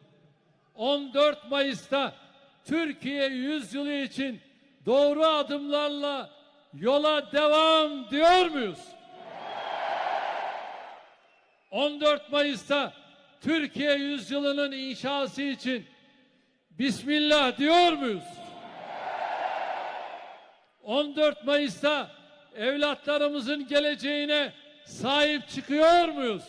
14 Mayıs'ta Türkiye yüzyılı için doğru adımlarla yola devam diyor muyuz? 14 Mayıs'ta Türkiye yüzyılının inşası için Bismillah diyor muyuz? 14 Mayıs'ta evlatlarımızın geleceğine sahip çıkıyor muyuz?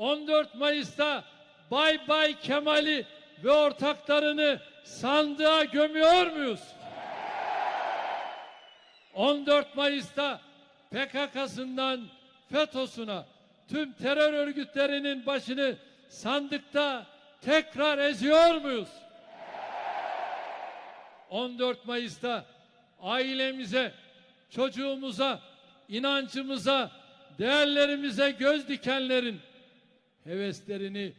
14 Mayıs'ta Bay Bay Kemal'i ve ortaklarını sandığa gömüyor muyuz? 14 Mayıs'ta PKK'sından FETÖ'süne tüm terör örgütlerinin başını sandıkta tekrar eziyor muyuz? 14 Mayıs'ta ailemize, çocuğumuza, inancımıza, değerlerimize göz dikenlerin heveslerini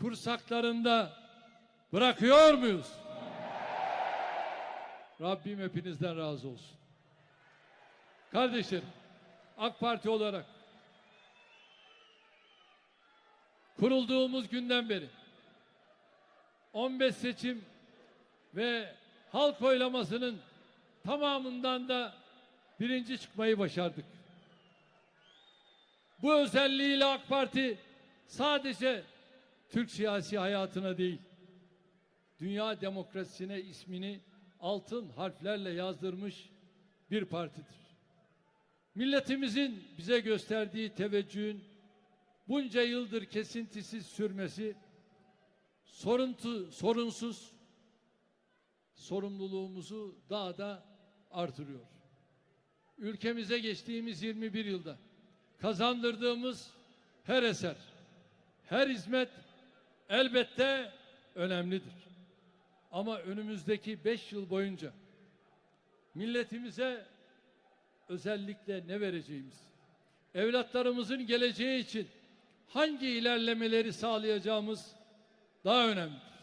kursaklarında bırakıyor muyuz? Rabbim hepinizden razı olsun. Kardeşlerim, AK Parti olarak kurulduğumuz günden beri 15 seçim ve halk oylamasının tamamından da birinci çıkmayı başardık. Bu özelliğiyle AK Parti sadece Türk siyasi hayatına değil, dünya demokrasisine ismini altın harflerle yazdırmış bir partidir. Milletimizin bize gösterdiği teveccühün bunca yıldır kesintisiz sürmesi soruntu, sorunsuz sorumluluğumuzu daha da artırıyor. Ülkemize geçtiğimiz 21 yılda kazandırdığımız her eser, her hizmet elbette önemlidir. Ama önümüzdeki beş yıl boyunca milletimize özellikle ne vereceğimiz, evlatlarımızın geleceği için hangi ilerlemeleri sağlayacağımız daha önemlidir.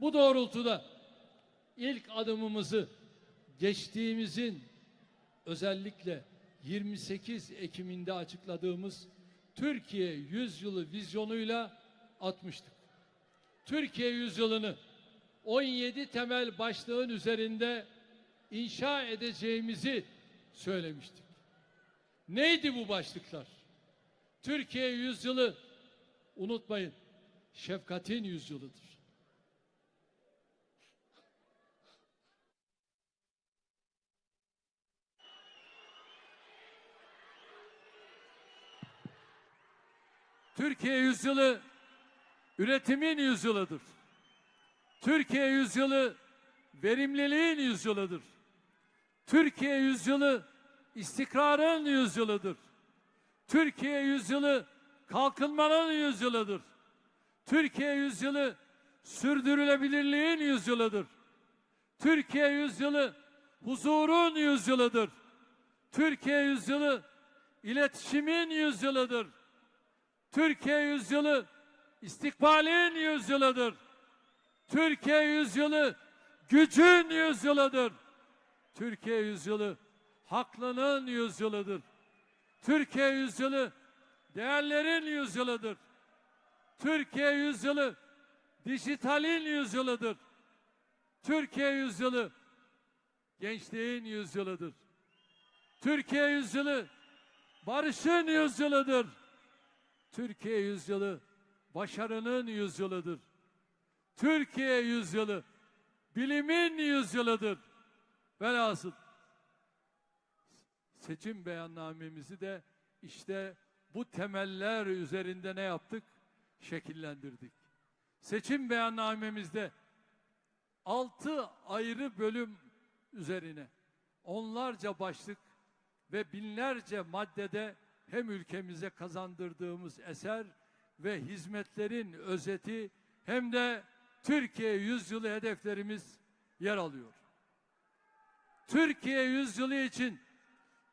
Bu doğrultuda ilk adımımızı geçtiğimizin özellikle 28 Ekim'inde açıkladığımız Türkiye Yüzyılı vizyonuyla atmıştık. Türkiye yüzyılını 17 temel başlığın üzerinde inşa edeceğimizi söylemiştik. Neydi bu başlıklar? Türkiye yüzyılı unutmayın şefkatin yüzyılıdır. Türkiye yüzyılı üretimin yüzyılıdır. Türkiye yüzyılı verimliliğin yüzyılıdır. Türkiye yüzyılı istikrarın yüzyılıdır. Türkiye yüzyılı kalkınmanın yüzyılıdır. Türkiye yüzyılı sürdürülebilirliğin yüzyılıdır. Türkiye yüzyılı huzurun yüzyılıdır. Türkiye yüzyılı iletişimin yüzyılıdır. Türkiye yüzyılı istikbalin yüzyılıdır. Türkiye yüzyılı gücün yüzyılıdır. Türkiye yüzyılı haklının yüzyılıdır. Türkiye yüzyılı değerlerin yüzyılıdır. Türkiye yüzyılı dijitalin yüzyılıdır. Türkiye yüzyılı gençliğin yüzyılıdır. Türkiye yüzyılı barışın yüzyılıdır. Türkiye yüzyılı başarının yüzyılıdır. Türkiye yüzyılı bilimin yüzyılıdır. Velhasıl seçim beyannamemizi de işte bu temeller üzerinde ne yaptık? Şekillendirdik. Seçim beyannamemizde altı ayrı bölüm üzerine onlarca başlık ve binlerce maddede hem ülkemize kazandırdığımız eser ve hizmetlerin özeti hem de Türkiye yüzyılı hedeflerimiz yer alıyor. Türkiye yüzyılı için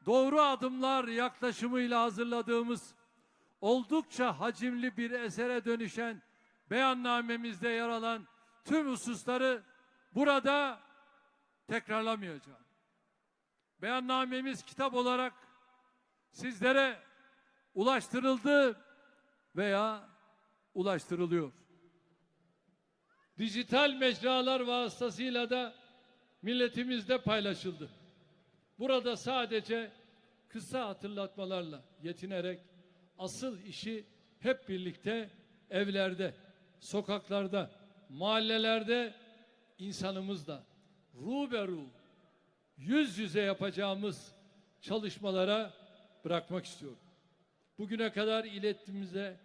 doğru adımlar yaklaşımıyla hazırladığımız oldukça hacimli bir esere dönüşen beyannamemizde yer alan tüm hususları burada tekrarlamayacağım. Beyannamemiz kitap olarak sizlere ulaştırıldı veya ulaştırılıyor. Dijital mecralar vasıtasıyla da milletimizde paylaşıldı. Burada sadece kısa hatırlatmalarla yetinerek asıl işi hep birlikte evlerde, sokaklarda, mahallelerde insanımızla ruberu yüz yüze yapacağımız çalışmalara bırakmak istiyorum. Bugüne kadar iletimize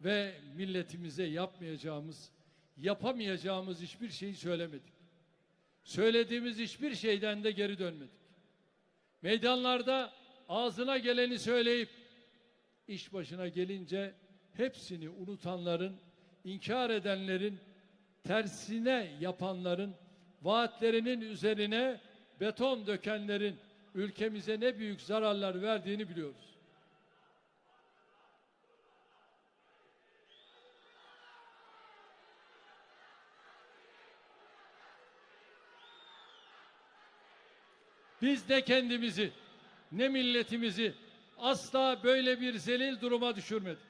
ve milletimize yapmayacağımız, yapamayacağımız hiçbir şeyi söylemedik. Söylediğimiz hiçbir şeyden de geri dönmedik. Meydanlarda ağzına geleni söyleyip iş başına gelince hepsini unutanların, inkar edenlerin, tersine yapanların, vaatlerinin üzerine beton dökenlerin ülkemize ne büyük zararlar verdiğini biliyoruz. Biz de kendimizi ne milletimizi asla böyle bir zelil duruma düşürmedik.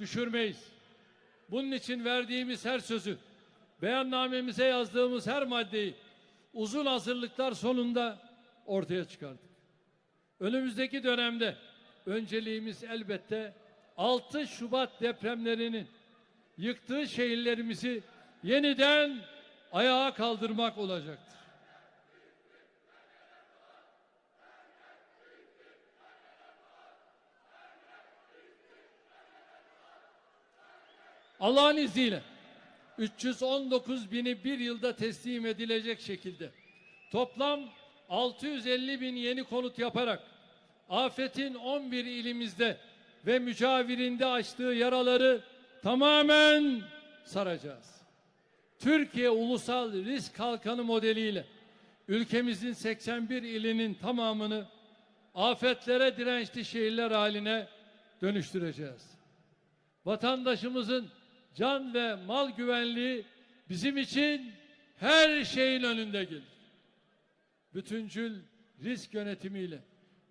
Düşürmeyiz. Bunun için verdiğimiz her sözü, beyannamemize yazdığımız her maddeyi uzun hazırlıklar sonunda ortaya çıkardık. Önümüzdeki dönemde önceliğimiz elbette 6 Şubat depremlerinin yıktığı şehirlerimizi yeniden ayağa kaldırmak olacaktır. Allah'ın izniyle 319 bini bir yılda teslim edilecek şekilde toplam 650 bin yeni konut yaparak afetin 11 ilimizde ve mücavirinde açtığı yaraları tamamen saracağız. Türkiye Ulusal Risk Kalkanı modeliyle ülkemizin 81 ilinin tamamını afetlere dirençli şehirler haline dönüştüreceğiz. Vatandaşımızın can ve mal güvenliği bizim için her şeyin önünde gelir. Bütüncül risk yönetimiyle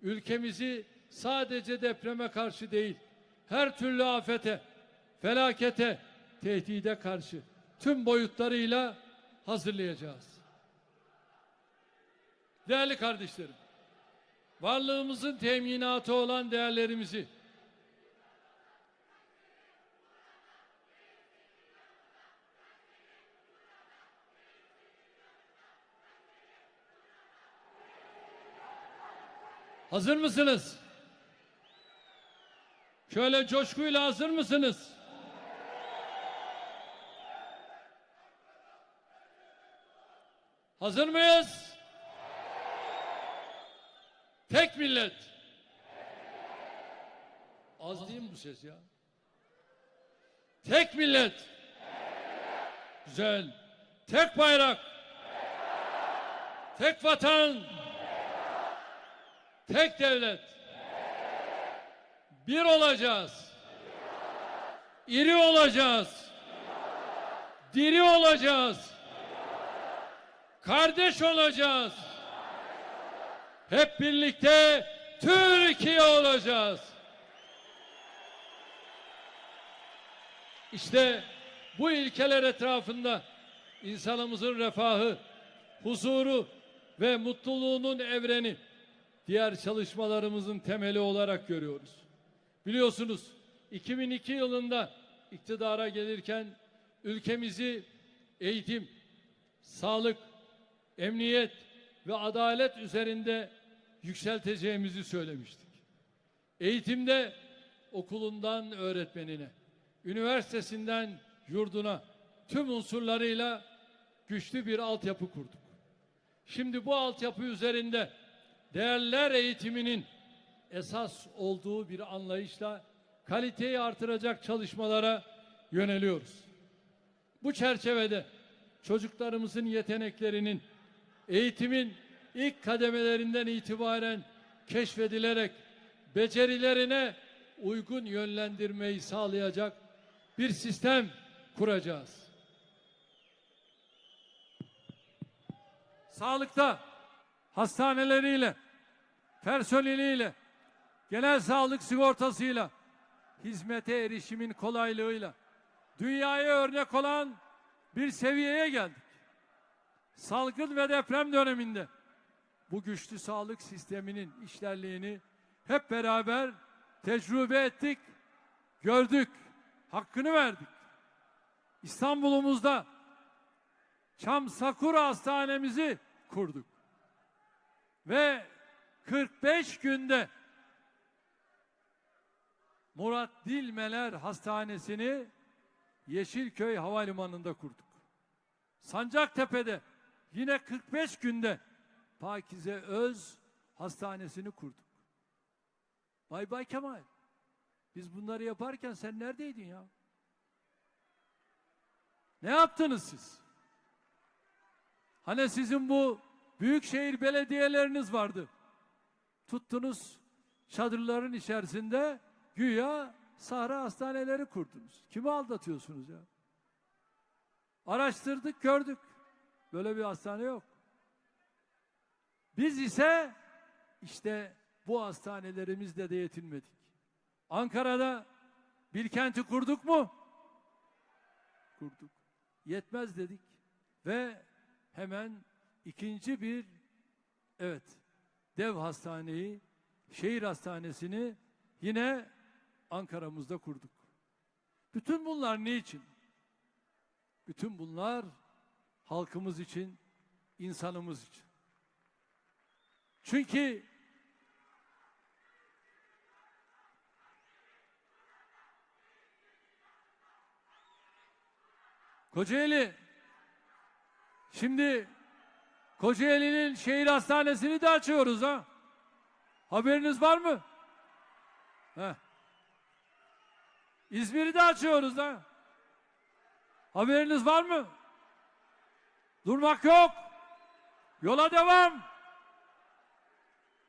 ülkemizi sadece depreme karşı değil, her türlü afete, felakete, tehdide karşı tüm boyutlarıyla hazırlayacağız. Değerli kardeşlerim, varlığımızın teminatı olan değerlerimizi Hazır mısınız? Şöyle coşkuyla hazır mısınız? Hazır mıyız? Tek millet. Az değil mi bu ses ya? Tek millet. Güzel. Tek bayrak. Tek vatan. Tek devlet. Bir olacağız. İri olacağız. Diri olacağız. Kardeş olacağız. Hep birlikte Türkiye olacağız. İşte bu ilkeler etrafında insanımızın refahı, huzuru ve mutluluğunun evreni diğer çalışmalarımızın temeli olarak görüyoruz. Biliyorsunuz 2002 yılında iktidara gelirken ülkemizi eğitim, sağlık, emniyet ve adalet üzerinde yükselteceğimizi söylemiştik. Eğitimde okulundan öğretmenine, üniversitesinden yurduna tüm unsurlarıyla güçlü bir altyapı kurduk. Şimdi bu altyapı üzerinde değerler eğitiminin esas olduğu bir anlayışla kaliteyi artıracak çalışmalara yöneliyoruz. Bu çerçevede çocuklarımızın yeteneklerinin eğitimin ilk kademelerinden itibaren keşfedilerek becerilerine uygun yönlendirmeyi sağlayacak bir sistem kuracağız. Sağlıkta hastaneleriyle, personeliyle, genel sağlık sigortasıyla, hizmete erişimin kolaylığıyla dünyaya örnek olan bir seviyeye geldik. Salgın ve deprem döneminde bu güçlü sağlık sisteminin işlerliğini hep beraber tecrübe ettik, gördük, hakkını verdik. İstanbul'umuzda Çam Sakura Hastanemizi kurduk. Ve 45 günde Murat Dilmeler Hastanesi'ni Yeşilköy Havalimanı'nda kurduk. Sancaktepe'de yine 45 günde Pakize Öz Hastanesi'ni kurduk. Bay Bay Kemal. Biz bunları yaparken sen neredeydin ya? Ne yaptınız siz? Hani sizin bu büyükşehir belediyeleriniz vardı. Tuttunuz çadırların içerisinde güya sahra hastaneleri kurdunuz. Kimi aldatıyorsunuz ya? Araştırdık gördük. Böyle bir hastane yok. Biz ise işte bu hastanelerimizle de yetinmedik. Ankara'da bir kenti kurduk mu? Kurduk. Yetmez dedik ve hemen ikinci bir evet dev hastaneyi, şehir hastanesini yine Ankara'mızda kurduk. Bütün bunlar ne için? Bütün bunlar halkımız için, insanımız için. Çünkü Kocaeli şimdi Kocaeli'nin şehir hastanesini de açıyoruz ha. Haberiniz var mı? Heh. İzmir'i de açıyoruz ha. Haberiniz var mı? Durmak yok. Yola devam.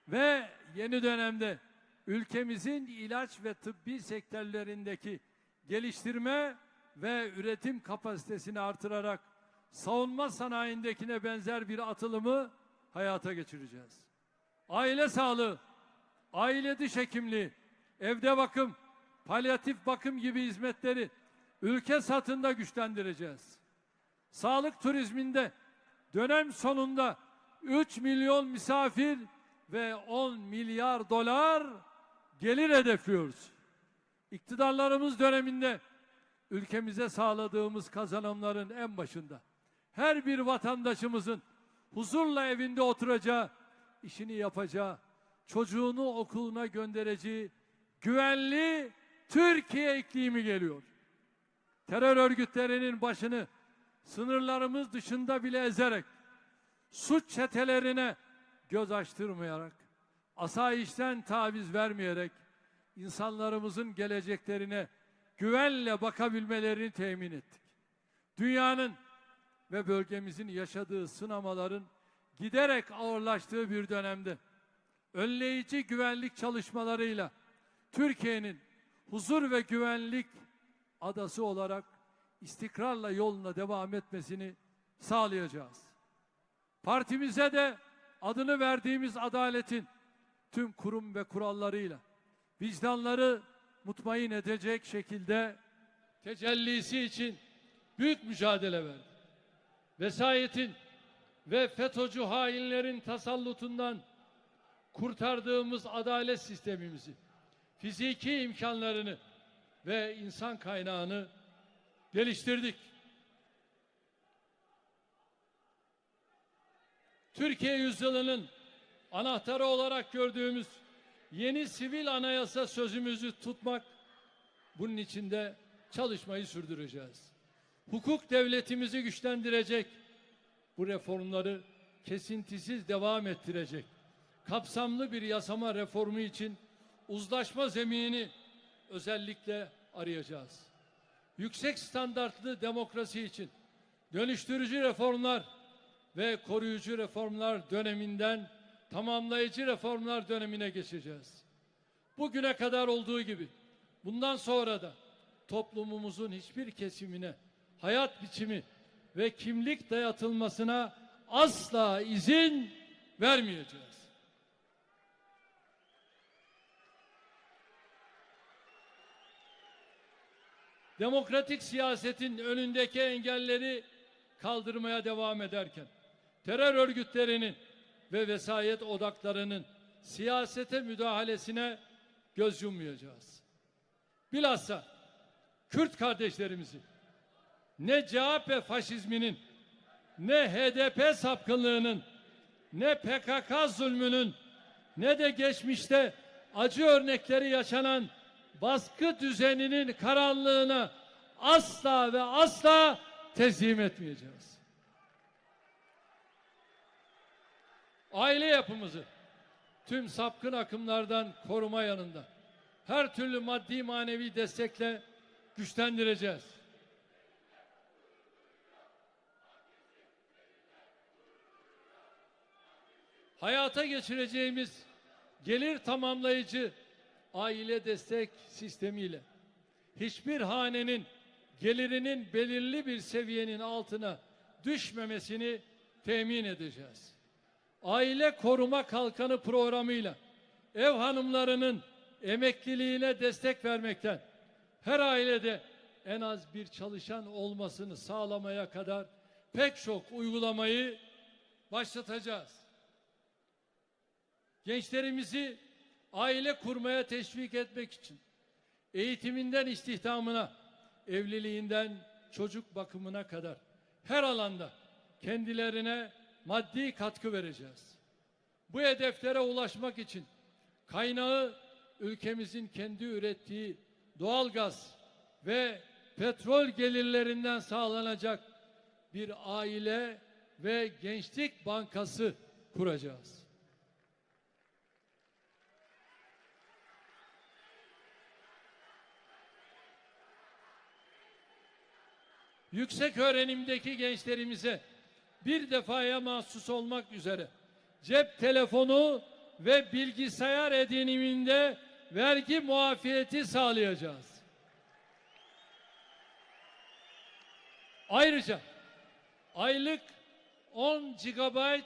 Ve yeni dönemde ülkemizin ilaç ve tıbbi sektörlerindeki geliştirme ve üretim kapasitesini artırarak savunma sanayindekine benzer bir atılımı hayata geçireceğiz. Aile sağlığı, aile diş hekimliği, evde bakım, palyatif bakım gibi hizmetleri ülke satında güçlendireceğiz. Sağlık turizminde dönem sonunda 3 milyon misafir ve 10 milyar dolar gelir hedefliyoruz. İktidarlarımız döneminde ülkemize sağladığımız kazanımların en başında her bir vatandaşımızın huzurla evinde oturacağı, işini yapacağı, çocuğunu okuluna göndereceği güvenli Türkiye iklimi geliyor. Terör örgütlerinin başını sınırlarımız dışında bile ezerek, suç çetelerine göz açtırmayarak, asayişten taviz vermeyerek, insanlarımızın geleceklerine güvenle bakabilmelerini temin ettik. Dünyanın ve bölgemizin yaşadığı sınamaların giderek ağırlaştığı bir dönemde önleyici güvenlik çalışmalarıyla Türkiye'nin huzur ve güvenlik adası olarak istikrarla yoluna devam etmesini sağlayacağız. Partimize de adını verdiğimiz adaletin tüm kurum ve kurallarıyla vicdanları mutmain edecek şekilde tecellisi için büyük mücadele verdi. Vesayetin ve FETÖ'cü hainlerin tasallutundan kurtardığımız adalet sistemimizi, fiziki imkanlarını ve insan kaynağını geliştirdik. Türkiye yüzyılının anahtarı olarak gördüğümüz yeni sivil anayasa sözümüzü tutmak, bunun içinde çalışmayı sürdüreceğiz. Hukuk devletimizi güçlendirecek, bu reformları kesintisiz devam ettirecek, kapsamlı bir yasama reformu için uzlaşma zeminini özellikle arayacağız. Yüksek standartlı demokrasi için dönüştürücü reformlar ve koruyucu reformlar döneminden tamamlayıcı reformlar dönemine geçeceğiz. Bugüne kadar olduğu gibi bundan sonra da toplumumuzun hiçbir kesimine hayat biçimi ve kimlik dayatılmasına asla izin vermeyeceğiz. Demokratik siyasetin önündeki engelleri kaldırmaya devam ederken terör örgütlerinin ve vesayet odaklarının siyasete müdahalesine göz yummayacağız. Bilhassa Kürt kardeşlerimizi ne CHP faşizminin ne HDP sapkınlığının ne PKK zulmünün ne de geçmişte acı örnekleri yaşanan baskı düzeninin karanlığına asla ve asla teslim etmeyeceğiz. Aile yapımızı tüm sapkın akımlardan koruma yanında her türlü maddi manevi destekle güçlendireceğiz. Hayata geçireceğimiz gelir tamamlayıcı aile destek sistemiyle hiçbir hanenin gelirinin belirli bir seviyenin altına düşmemesini temin edeceğiz. aile koruma kalkanı programıyla ev hanımlarının emekliliğine destek vermekten her ailede en az bir çalışan olmasını sağlamaya kadar pek çok uygulamayı başlatacağız. Gençlerimizi aile kurmaya teşvik etmek için eğitiminden istihdamına, evliliğinden çocuk bakımına kadar her alanda kendilerine maddi katkı vereceğiz. Bu hedeflere ulaşmak için kaynağı ülkemizin kendi ürettiği doğal gaz ve petrol gelirlerinden sağlanacak bir aile ve gençlik bankası kuracağız. Yüksek öğrenimdeki gençlerimize bir defaya mahsus olmak üzere cep telefonu ve bilgisayar ediniminde vergi muafiyeti sağlayacağız. Ayrıca aylık 10 GB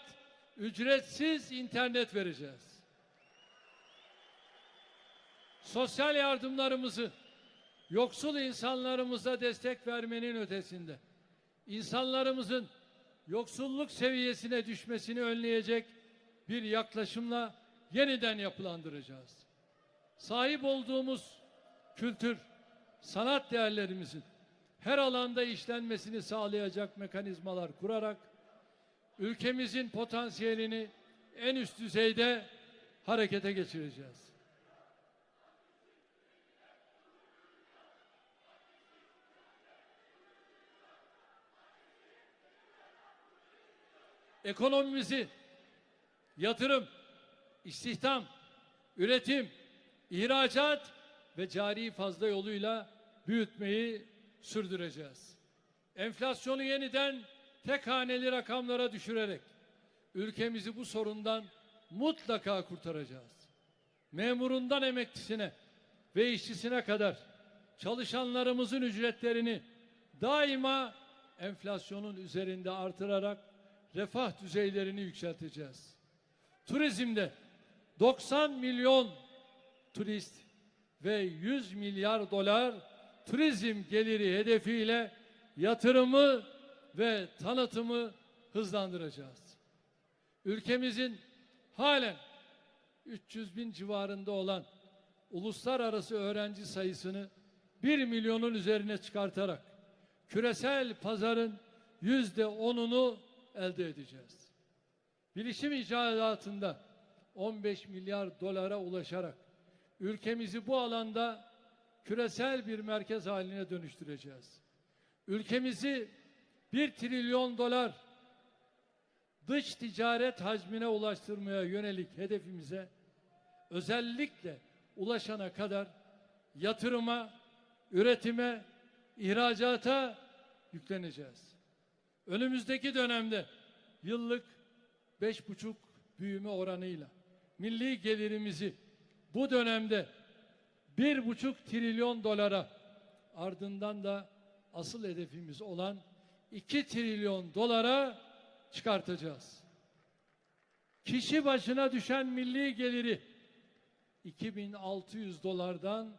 ücretsiz internet vereceğiz. Sosyal yardımlarımızı yoksul insanlarımıza destek vermenin ötesinde insanlarımızın yoksulluk seviyesine düşmesini önleyecek bir yaklaşımla yeniden yapılandıracağız. Sahip olduğumuz kültür, sanat değerlerimizin her alanda işlenmesini sağlayacak mekanizmalar kurarak ülkemizin potansiyelini en üst düzeyde harekete geçireceğiz. Ekonomimizi yatırım, istihdam, üretim, ihracat ve cari fazla yoluyla büyütmeyi sürdüreceğiz. Enflasyonu yeniden tek haneli rakamlara düşürerek ülkemizi bu sorundan mutlaka kurtaracağız. Memurundan emeklisine ve işçisine kadar çalışanlarımızın ücretlerini daima enflasyonun üzerinde artırarak refah düzeylerini yükselteceğiz. Turizmde 90 milyon turist ve 100 milyar dolar turizm geliri hedefiyle yatırımı ve tanıtımı hızlandıracağız. Ülkemizin halen 300 bin civarında olan uluslararası öğrenci sayısını 1 milyonun üzerine çıkartarak küresel pazarın yüzde onunu elde edeceğiz. Bilişim icadatında 15 milyar dolara ulaşarak ülkemizi bu alanda küresel bir merkez haline dönüştüreceğiz. Ülkemizi 1 trilyon dolar dış ticaret hacmine ulaştırmaya yönelik hedefimize özellikle ulaşana kadar yatırıma, üretime, ihracata yükleneceğiz. Önümüzdeki dönemde yıllık beş buçuk büyüme oranıyla milli gelirimizi bu dönemde bir buçuk trilyon dolara ardından da asıl hedefimiz olan iki trilyon dolara çıkartacağız. Kişi başına düşen milli geliri 2600 dolardan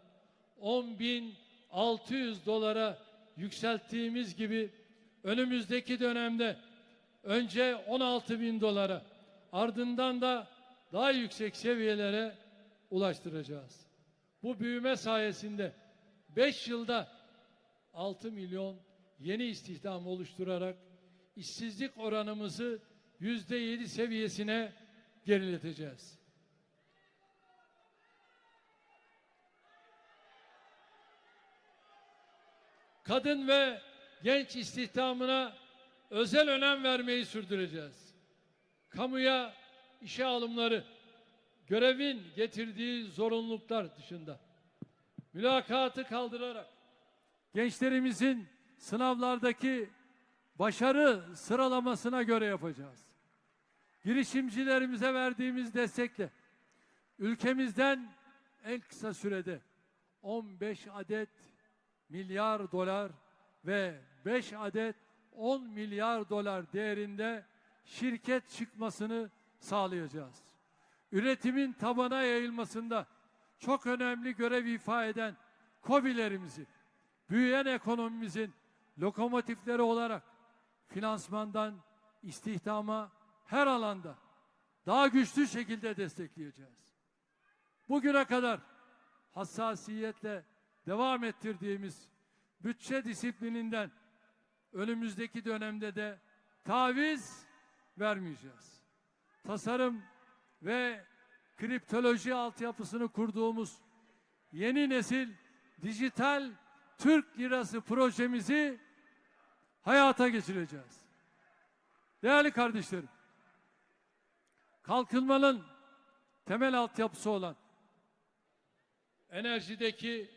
10600 dolara yükselttiğimiz gibi önümüzdeki dönemde önce 16 bin dolara ardından da daha yüksek seviyelere ulaştıracağız. Bu büyüme sayesinde 5 yılda 6 milyon yeni istihdam oluşturarak işsizlik oranımızı yüzde yedi seviyesine gerileteceğiz. Kadın ve genç istihdamına özel önem vermeyi sürdüreceğiz. Kamuya işe alımları, görevin getirdiği zorunluluklar dışında mülakatı kaldırarak gençlerimizin sınavlardaki başarı sıralamasına göre yapacağız. Girişimcilerimize verdiğimiz destekle ülkemizden en kısa sürede 15 adet milyar dolar ve 5 adet 10 milyar dolar değerinde şirket çıkmasını sağlayacağız. Üretimin tabana yayılmasında çok önemli görev ifa eden KOBİ'lerimizi, büyüyen ekonomimizin lokomotifleri olarak finansmandan istihdama her alanda daha güçlü şekilde destekleyeceğiz. Bugüne kadar hassasiyetle devam ettirdiğimiz bütçe disiplininden önümüzdeki dönemde de taviz vermeyeceğiz. Tasarım ve kriptoloji altyapısını kurduğumuz yeni nesil dijital Türk lirası projemizi hayata geçireceğiz. Değerli kardeşlerim, kalkınmanın temel altyapısı olan enerjideki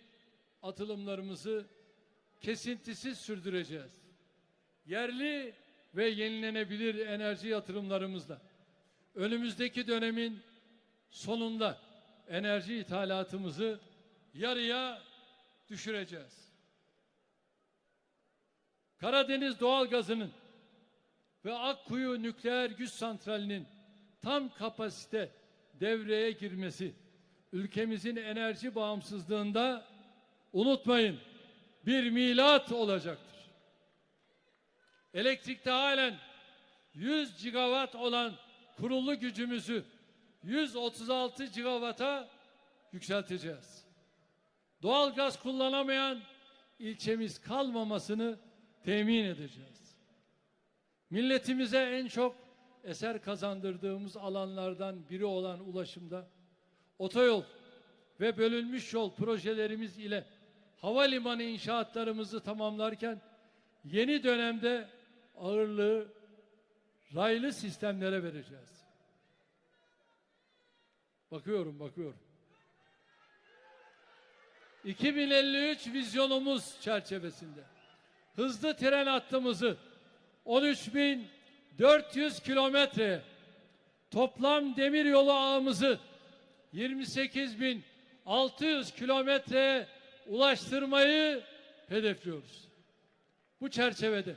atılımlarımızı kesintisiz sürdüreceğiz. Yerli ve yenilenebilir enerji yatırımlarımızla önümüzdeki dönemin sonunda enerji ithalatımızı yarıya düşüreceğiz. Karadeniz doğalgazının ve Akkuyu nükleer güç santralinin tam kapasite devreye girmesi ülkemizin enerji bağımsızlığında unutmayın bir milat olacaktır. Elektrikte halen 100 gigawatt olan kurulu gücümüzü 136 gigawata yükselteceğiz. Doğal gaz kullanamayan ilçemiz kalmamasını temin edeceğiz. Milletimize en çok eser kazandırdığımız alanlardan biri olan ulaşımda otoyol ve bölünmüş yol projelerimiz ile havalimanı inşaatlarımızı tamamlarken yeni dönemde ağırlığı raylı sistemlere vereceğiz. Bakıyorum, bakıyorum. 2053 vizyonumuz çerçevesinde hızlı tren hattımızı 13.400 kilometre toplam demir yolu ağımızı 28.600 kilometreye ulaştırmayı hedefliyoruz. Bu çerçevede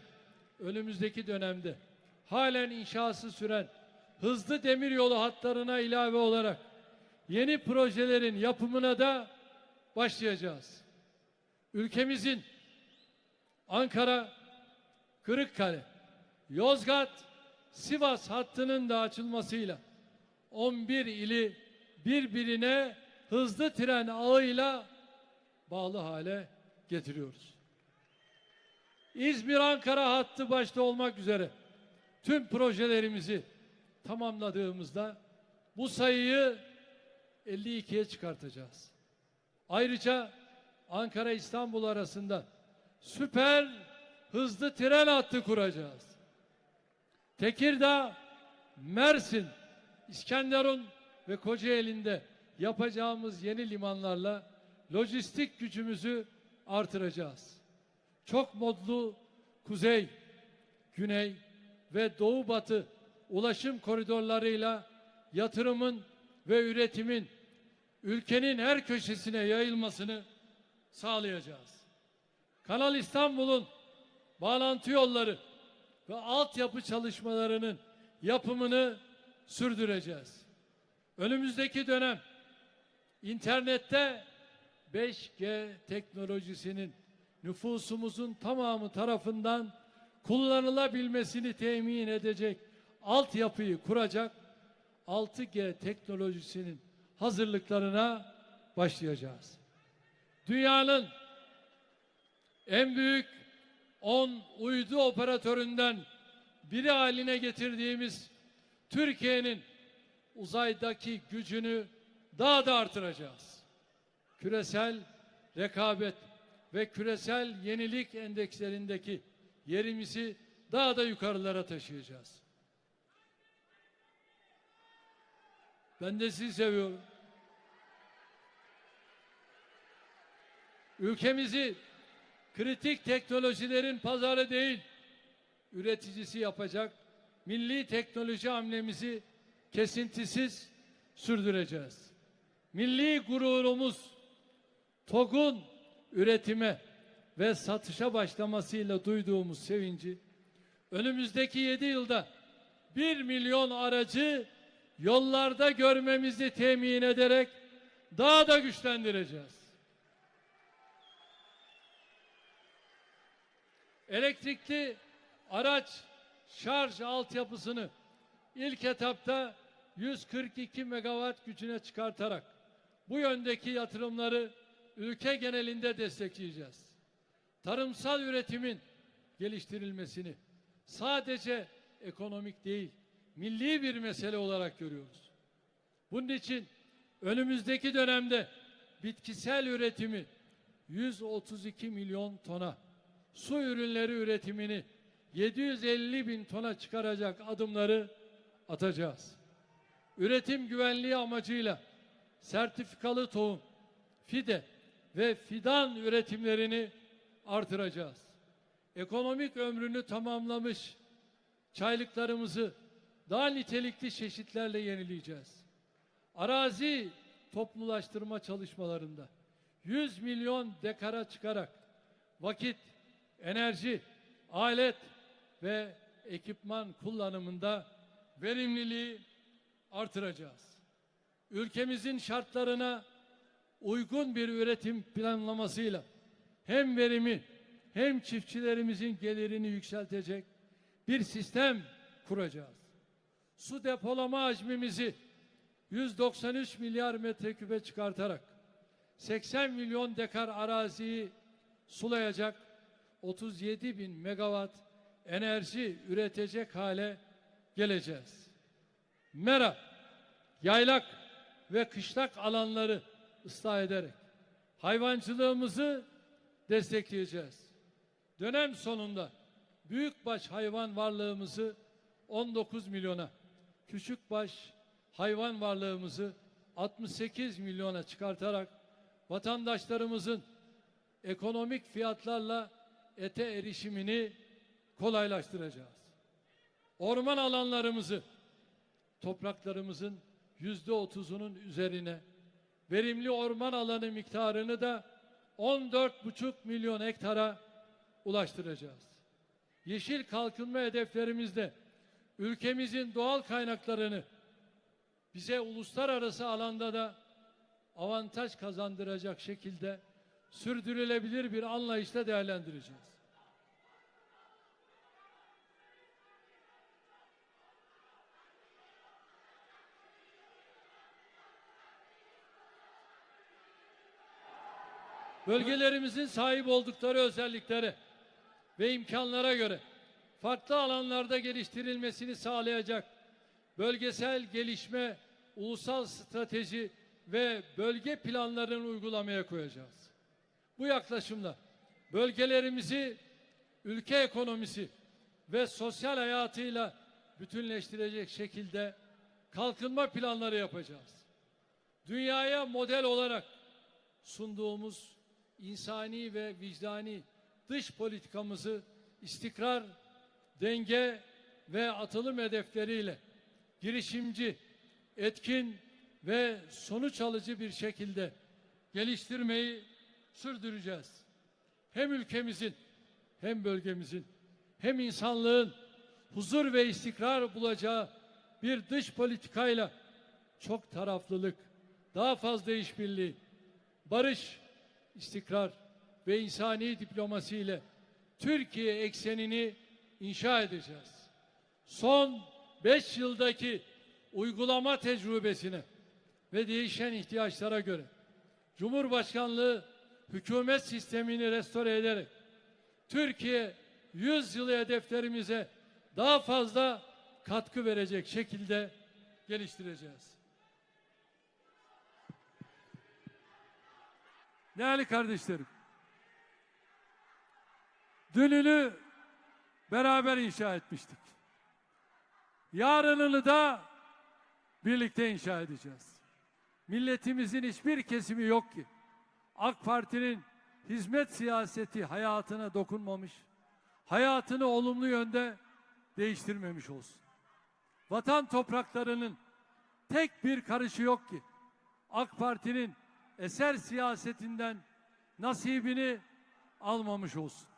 önümüzdeki dönemde halen inşası süren hızlı demiryolu hatlarına ilave olarak yeni projelerin yapımına da başlayacağız. Ülkemizin Ankara, Kırıkkale, Yozgat, Sivas hattının da açılmasıyla 11 ili birbirine hızlı tren ağıyla bağlı hale getiriyoruz. İzmir-Ankara hattı başta olmak üzere tüm projelerimizi tamamladığımızda bu sayıyı 52'ye çıkartacağız. Ayrıca Ankara-İstanbul arasında süper hızlı tren hattı kuracağız. Tekirdağ, Mersin, İskenderun ve Kocaeli'nde yapacağımız yeni limanlarla lojistik gücümüzü artıracağız. Çok modlu kuzey, güney ve doğu batı ulaşım koridorlarıyla yatırımın ve üretimin ülkenin her köşesine yayılmasını sağlayacağız. Kanal İstanbul'un bağlantı yolları ve altyapı çalışmalarının yapımını sürdüreceğiz. Önümüzdeki dönem internette 5G teknolojisinin nüfusumuzun tamamı tarafından kullanılabilmesini temin edecek altyapıyı kuracak 6G teknolojisinin hazırlıklarına başlayacağız. Dünyanın en büyük 10 uydu operatöründen biri haline getirdiğimiz Türkiye'nin uzaydaki gücünü daha da artıracağız. Küresel rekabet ve küresel yenilik endekslerindeki yerimizi daha da yukarılara taşıyacağız. Ben de sizi seviyorum. Ülkemizi kritik teknolojilerin pazarı değil, üreticisi yapacak milli teknoloji hamlemizi kesintisiz sürdüreceğiz. Milli gururumuz TOG'un üretime ve satışa başlamasıyla duyduğumuz sevinci önümüzdeki 7 yılda 1 milyon aracı yollarda görmemizi temin ederek daha da güçlendireceğiz. Elektrikli araç şarj altyapısını ilk etapta 142 megawatt gücüne çıkartarak bu yöndeki yatırımları ülke genelinde destekleyeceğiz. Tarımsal üretimin geliştirilmesini sadece ekonomik değil, milli bir mesele olarak görüyoruz. Bunun için önümüzdeki dönemde bitkisel üretimi 132 milyon tona, su ürünleri üretimini 750 bin tona çıkaracak adımları atacağız. Üretim güvenliği amacıyla sertifikalı tohum, fide ve fidan üretimlerini artıracağız. Ekonomik ömrünü tamamlamış çaylıklarımızı daha nitelikli çeşitlerle yenileyeceğiz. Arazi toplulaştırma çalışmalarında 100 milyon dekara çıkarak vakit, enerji, alet ve ekipman kullanımında verimliliği artıracağız. Ülkemizin şartlarına uygun bir üretim planlamasıyla hem verimi hem çiftçilerimizin gelirini yükseltecek bir sistem kuracağız. Su depolama hacmimizi 193 milyar metreküpe çıkartarak 80 milyon dekar araziyi sulayacak 37 bin megawatt enerji üretecek hale geleceğiz. Mera, yaylak ve kışlak alanları ıslah ederek hayvancılığımızı destekleyeceğiz. Dönem sonunda büyükbaş hayvan varlığımızı 19 milyona, küçükbaş hayvan varlığımızı 68 milyona çıkartarak vatandaşlarımızın ekonomik fiyatlarla ete erişimini kolaylaştıracağız. Orman alanlarımızı topraklarımızın yüzde otuzunun üzerine verimli orman alanı miktarını da 14,5 milyon hektara ulaştıracağız. Yeşil kalkınma hedeflerimizde ülkemizin doğal kaynaklarını bize uluslararası alanda da avantaj kazandıracak şekilde sürdürülebilir bir anlayışla değerlendireceğiz. Bölgelerimizin sahip oldukları özelliklere ve imkanlara göre farklı alanlarda geliştirilmesini sağlayacak bölgesel gelişme, ulusal strateji ve bölge planlarını uygulamaya koyacağız. Bu yaklaşımla bölgelerimizi ülke ekonomisi ve sosyal hayatıyla bütünleştirecek şekilde kalkınma planları yapacağız. Dünyaya model olarak sunduğumuz insani ve vicdani dış politikamızı istikrar, denge ve atılım hedefleriyle girişimci, etkin ve sonuç alıcı bir şekilde geliştirmeyi sürdüreceğiz. Hem ülkemizin hem bölgemizin hem insanlığın huzur ve istikrar bulacağı bir dış politikayla çok taraflılık, daha fazla işbirliği, barış, istikrar ve insani diplomasi ile Türkiye eksenini inşa edeceğiz. Son beş yıldaki uygulama tecrübesine ve değişen ihtiyaçlara göre Cumhurbaşkanlığı hükümet sistemini restore ederek Türkiye 100 yılı hedeflerimize daha fazla katkı verecek şekilde geliştireceğiz. Değerli kardeşlerim, dününü beraber inşa etmiştik. Yarınını da birlikte inşa edeceğiz. Milletimizin hiçbir kesimi yok ki AK Parti'nin hizmet siyaseti hayatına dokunmamış, hayatını olumlu yönde değiştirmemiş olsun. Vatan topraklarının tek bir karışı yok ki AK Parti'nin eser siyasetinden nasibini almamış olsun.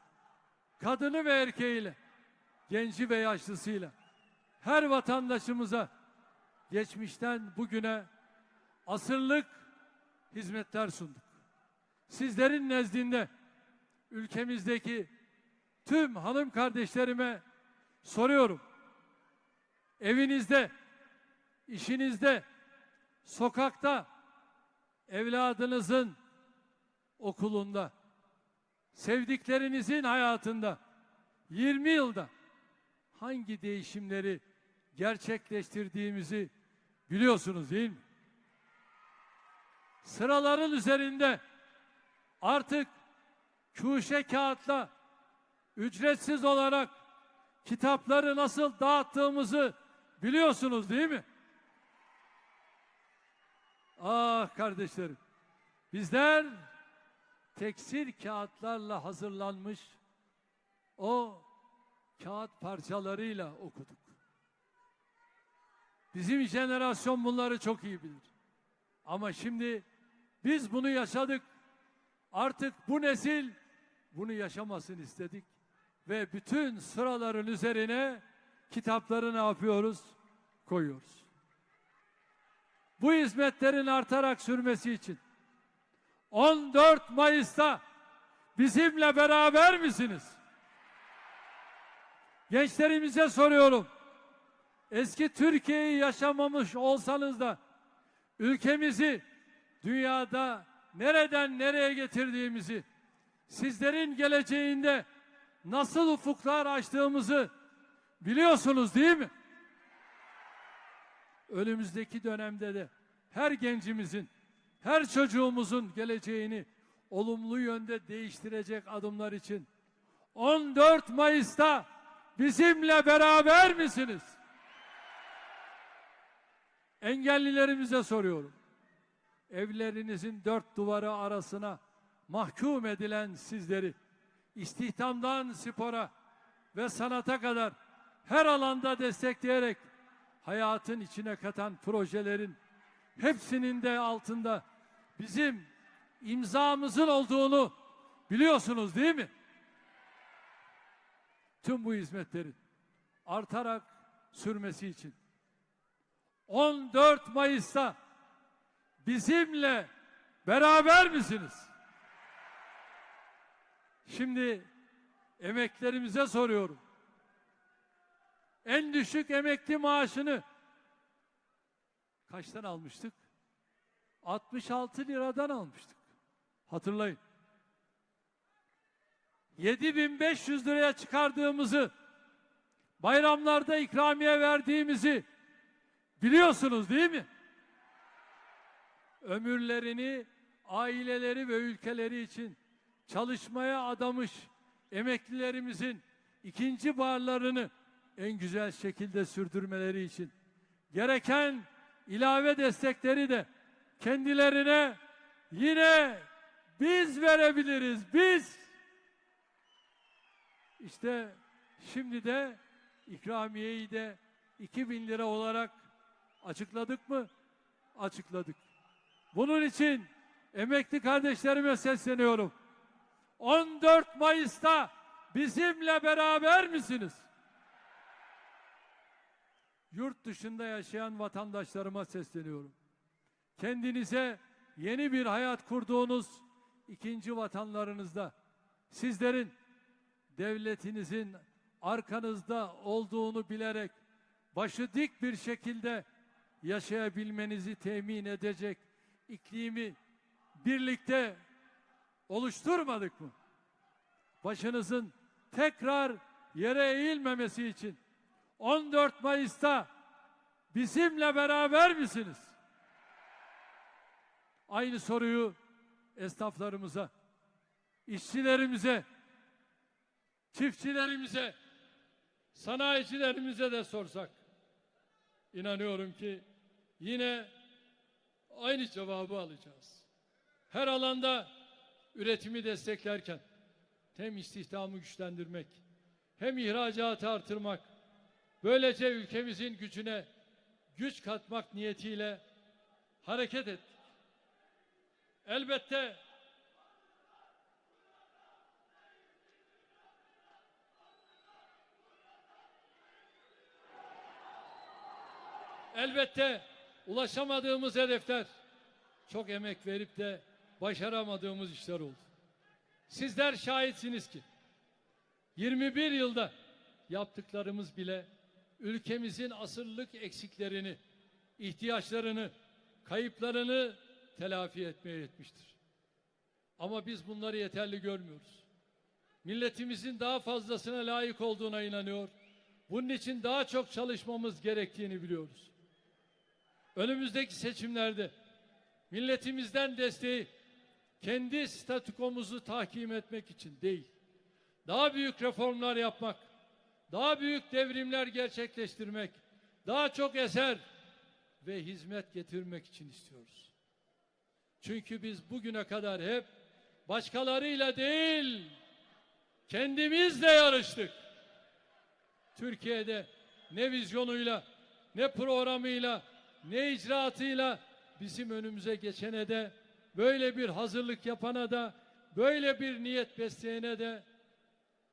Kadını ve erkeğiyle, genci ve yaşlısıyla her vatandaşımıza geçmişten bugüne asırlık hizmetler sunduk. Sizlerin nezdinde ülkemizdeki tüm hanım kardeşlerime soruyorum. Evinizde, işinizde, sokakta, evladınızın okulunda, sevdiklerinizin hayatında 20 yılda hangi değişimleri gerçekleştirdiğimizi biliyorsunuz değil mi? Sıraların üzerinde artık kuşe kağıtla ücretsiz olarak kitapları nasıl dağıttığımızı biliyorsunuz değil mi? Ah kardeşlerim, bizler tekstil kağıtlarla hazırlanmış o kağıt parçalarıyla okuduk. Bizim jenerasyon bunları çok iyi bilir. Ama şimdi biz bunu yaşadık. Artık bu nesil bunu yaşamasın istedik. Ve bütün sıraların üzerine kitapları ne yapıyoruz? Koyuyoruz. Bu hizmetlerin artarak sürmesi için 14 Mayıs'ta bizimle beraber misiniz? Gençlerimize soruyorum. Eski Türkiye'yi yaşamamış olsanız da ülkemizi dünyada nereden nereye getirdiğimizi, sizlerin geleceğinde nasıl ufuklar açtığımızı biliyorsunuz değil mi? Önümüzdeki dönemde de her gencimizin, her çocuğumuzun geleceğini olumlu yönde değiştirecek adımlar için 14 Mayıs'ta bizimle beraber misiniz? Engellilerimize soruyorum. Evlerinizin dört duvarı arasına mahkum edilen sizleri istihdamdan spora ve sanata kadar her alanda destekleyerek hayatın içine katan projelerin hepsinin de altında bizim imzamızın olduğunu biliyorsunuz değil mi? Tüm bu hizmetlerin artarak sürmesi için 14 Mayıs'ta bizimle beraber misiniz? Şimdi emeklerimize soruyorum. En düşük emekli maaşını kaçtan almıştık? 66 liradan almıştık. Hatırlayın. 7500 liraya çıkardığımızı, bayramlarda ikramiye verdiğimizi biliyorsunuz değil mi? Ömürlerini aileleri ve ülkeleri için çalışmaya adamış emeklilerimizin ikinci barlarını en güzel şekilde sürdürmeleri için gereken ilave destekleri de kendilerine yine biz verebiliriz. Biz işte şimdi de ikramiyeyi de 2000 lira olarak açıkladık mı? Açıkladık. Bunun için emekli kardeşlerime sesleniyorum. 14 Mayıs'ta bizimle beraber misiniz? Yurt dışında yaşayan vatandaşlarıma sesleniyorum. Kendinize yeni bir hayat kurduğunuz ikinci vatanlarınızda sizlerin devletinizin arkanızda olduğunu bilerek başı dik bir şekilde yaşayabilmenizi temin edecek iklimi birlikte oluşturmadık mı? Başınızın tekrar yere eğilmemesi için 14 Mayıs'ta bizimle beraber misiniz? Aynı soruyu esnaflarımıza, işçilerimize, çiftçilerimize, sanayicilerimize de sorsak inanıyorum ki yine aynı cevabı alacağız. Her alanda üretimi desteklerken hem istihdamı güçlendirmek hem ihracatı artırmak böylece ülkemizin gücüne güç katmak niyetiyle hareket ettik. Elbette elbette ulaşamadığımız hedefler, çok emek verip de başaramadığımız işler oldu. Sizler şahitsiniz ki 21 yılda yaptıklarımız bile ülkemizin asırlık eksiklerini, ihtiyaçlarını, kayıplarını telafi etmeye yetmiştir. Ama biz bunları yeterli görmüyoruz. Milletimizin daha fazlasına layık olduğuna inanıyor. Bunun için daha çok çalışmamız gerektiğini biliyoruz. Önümüzdeki seçimlerde milletimizden desteği kendi statükomuzu tahkim etmek için değil, daha büyük reformlar yapmak, daha büyük devrimler gerçekleştirmek, daha çok eser ve hizmet getirmek için istiyoruz. Çünkü biz bugüne kadar hep başkalarıyla değil, kendimizle yarıştık. Türkiye'de ne vizyonuyla, ne programıyla, ne icraatıyla bizim önümüze geçene de, böyle bir hazırlık yapana da, böyle bir niyet besleyene de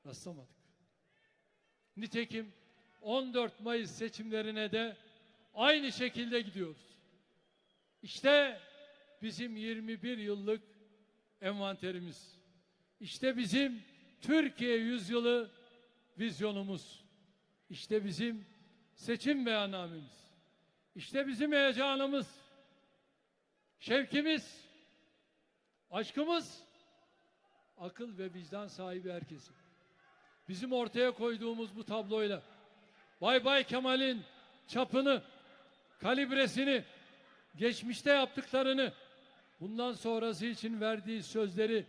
rastlamadık. Nitekim 14 Mayıs seçimlerine de aynı şekilde gidiyoruz. İşte bizim 21 yıllık envanterimiz. İşte bizim Türkiye yüzyılı vizyonumuz. İşte bizim seçim beyannamemiz. İşte bizim heyecanımız, şevkimiz, aşkımız, akıl ve vicdan sahibi herkesin. Bizim ortaya koyduğumuz bu tabloyla Bay Bay Kemal'in çapını, kalibresini, geçmişte yaptıklarını, bundan sonrası için verdiği sözleri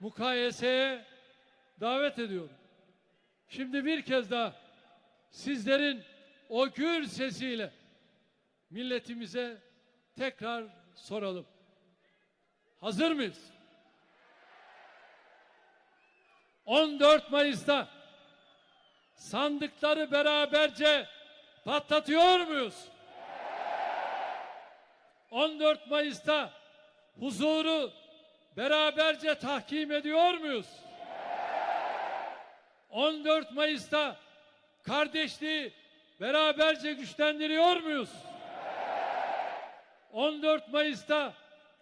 mukayeseye davet ediyorum. Şimdi bir kez daha sizlerin o gür sesiyle milletimize tekrar soralım. Hazır mıyız? 14 Mayıs'ta sandıkları beraberce patlatıyor muyuz? 14 Mayıs'ta huzuru beraberce tahkim ediyor muyuz? 14 Mayıs'ta kardeşliği beraberce güçlendiriyor muyuz? 14 Mayıs'ta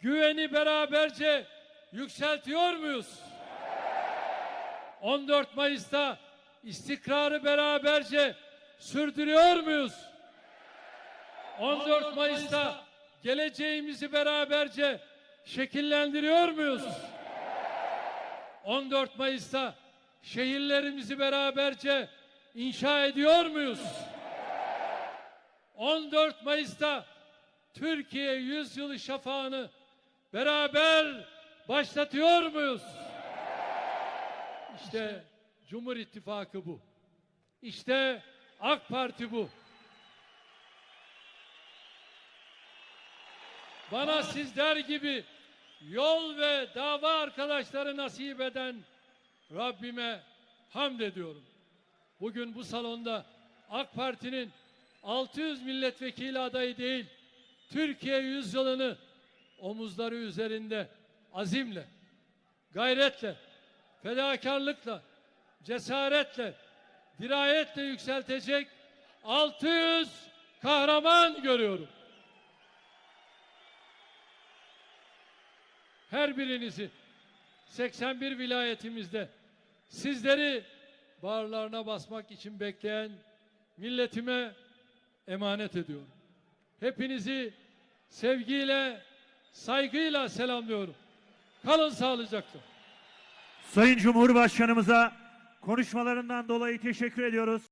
güveni beraberce yükseltiyor muyuz? 14 Mayıs'ta istikrarı beraberce sürdürüyor muyuz? 14 Mayıs'ta geleceğimizi beraberce şekillendiriyor muyuz? 14 Mayıs'ta şehirlerimizi beraberce inşa ediyor muyuz? 14 Mayıs'ta Türkiye yüzyılı şafağını beraber başlatıyor muyuz? İşte Cumhur İttifakı bu. İşte AK Parti bu. Bana sizler gibi yol ve dava arkadaşları nasip eden Rabbime hamd ediyorum. Bugün bu salonda AK Parti'nin 600 milletvekili adayı değil, Türkiye yüzyılını omuzları üzerinde azimle, gayretle, fedakarlıkla, cesaretle, dirayetle yükseltecek 600 kahraman görüyorum. Her birinizi 81 vilayetimizde sizleri bağırlarına basmak için bekleyen milletime emanet ediyorum. Hepinizi sevgiyle, saygıyla selamlıyorum. Kalın sağlıcakla. Sayın Cumhurbaşkanımıza konuşmalarından dolayı teşekkür ediyoruz.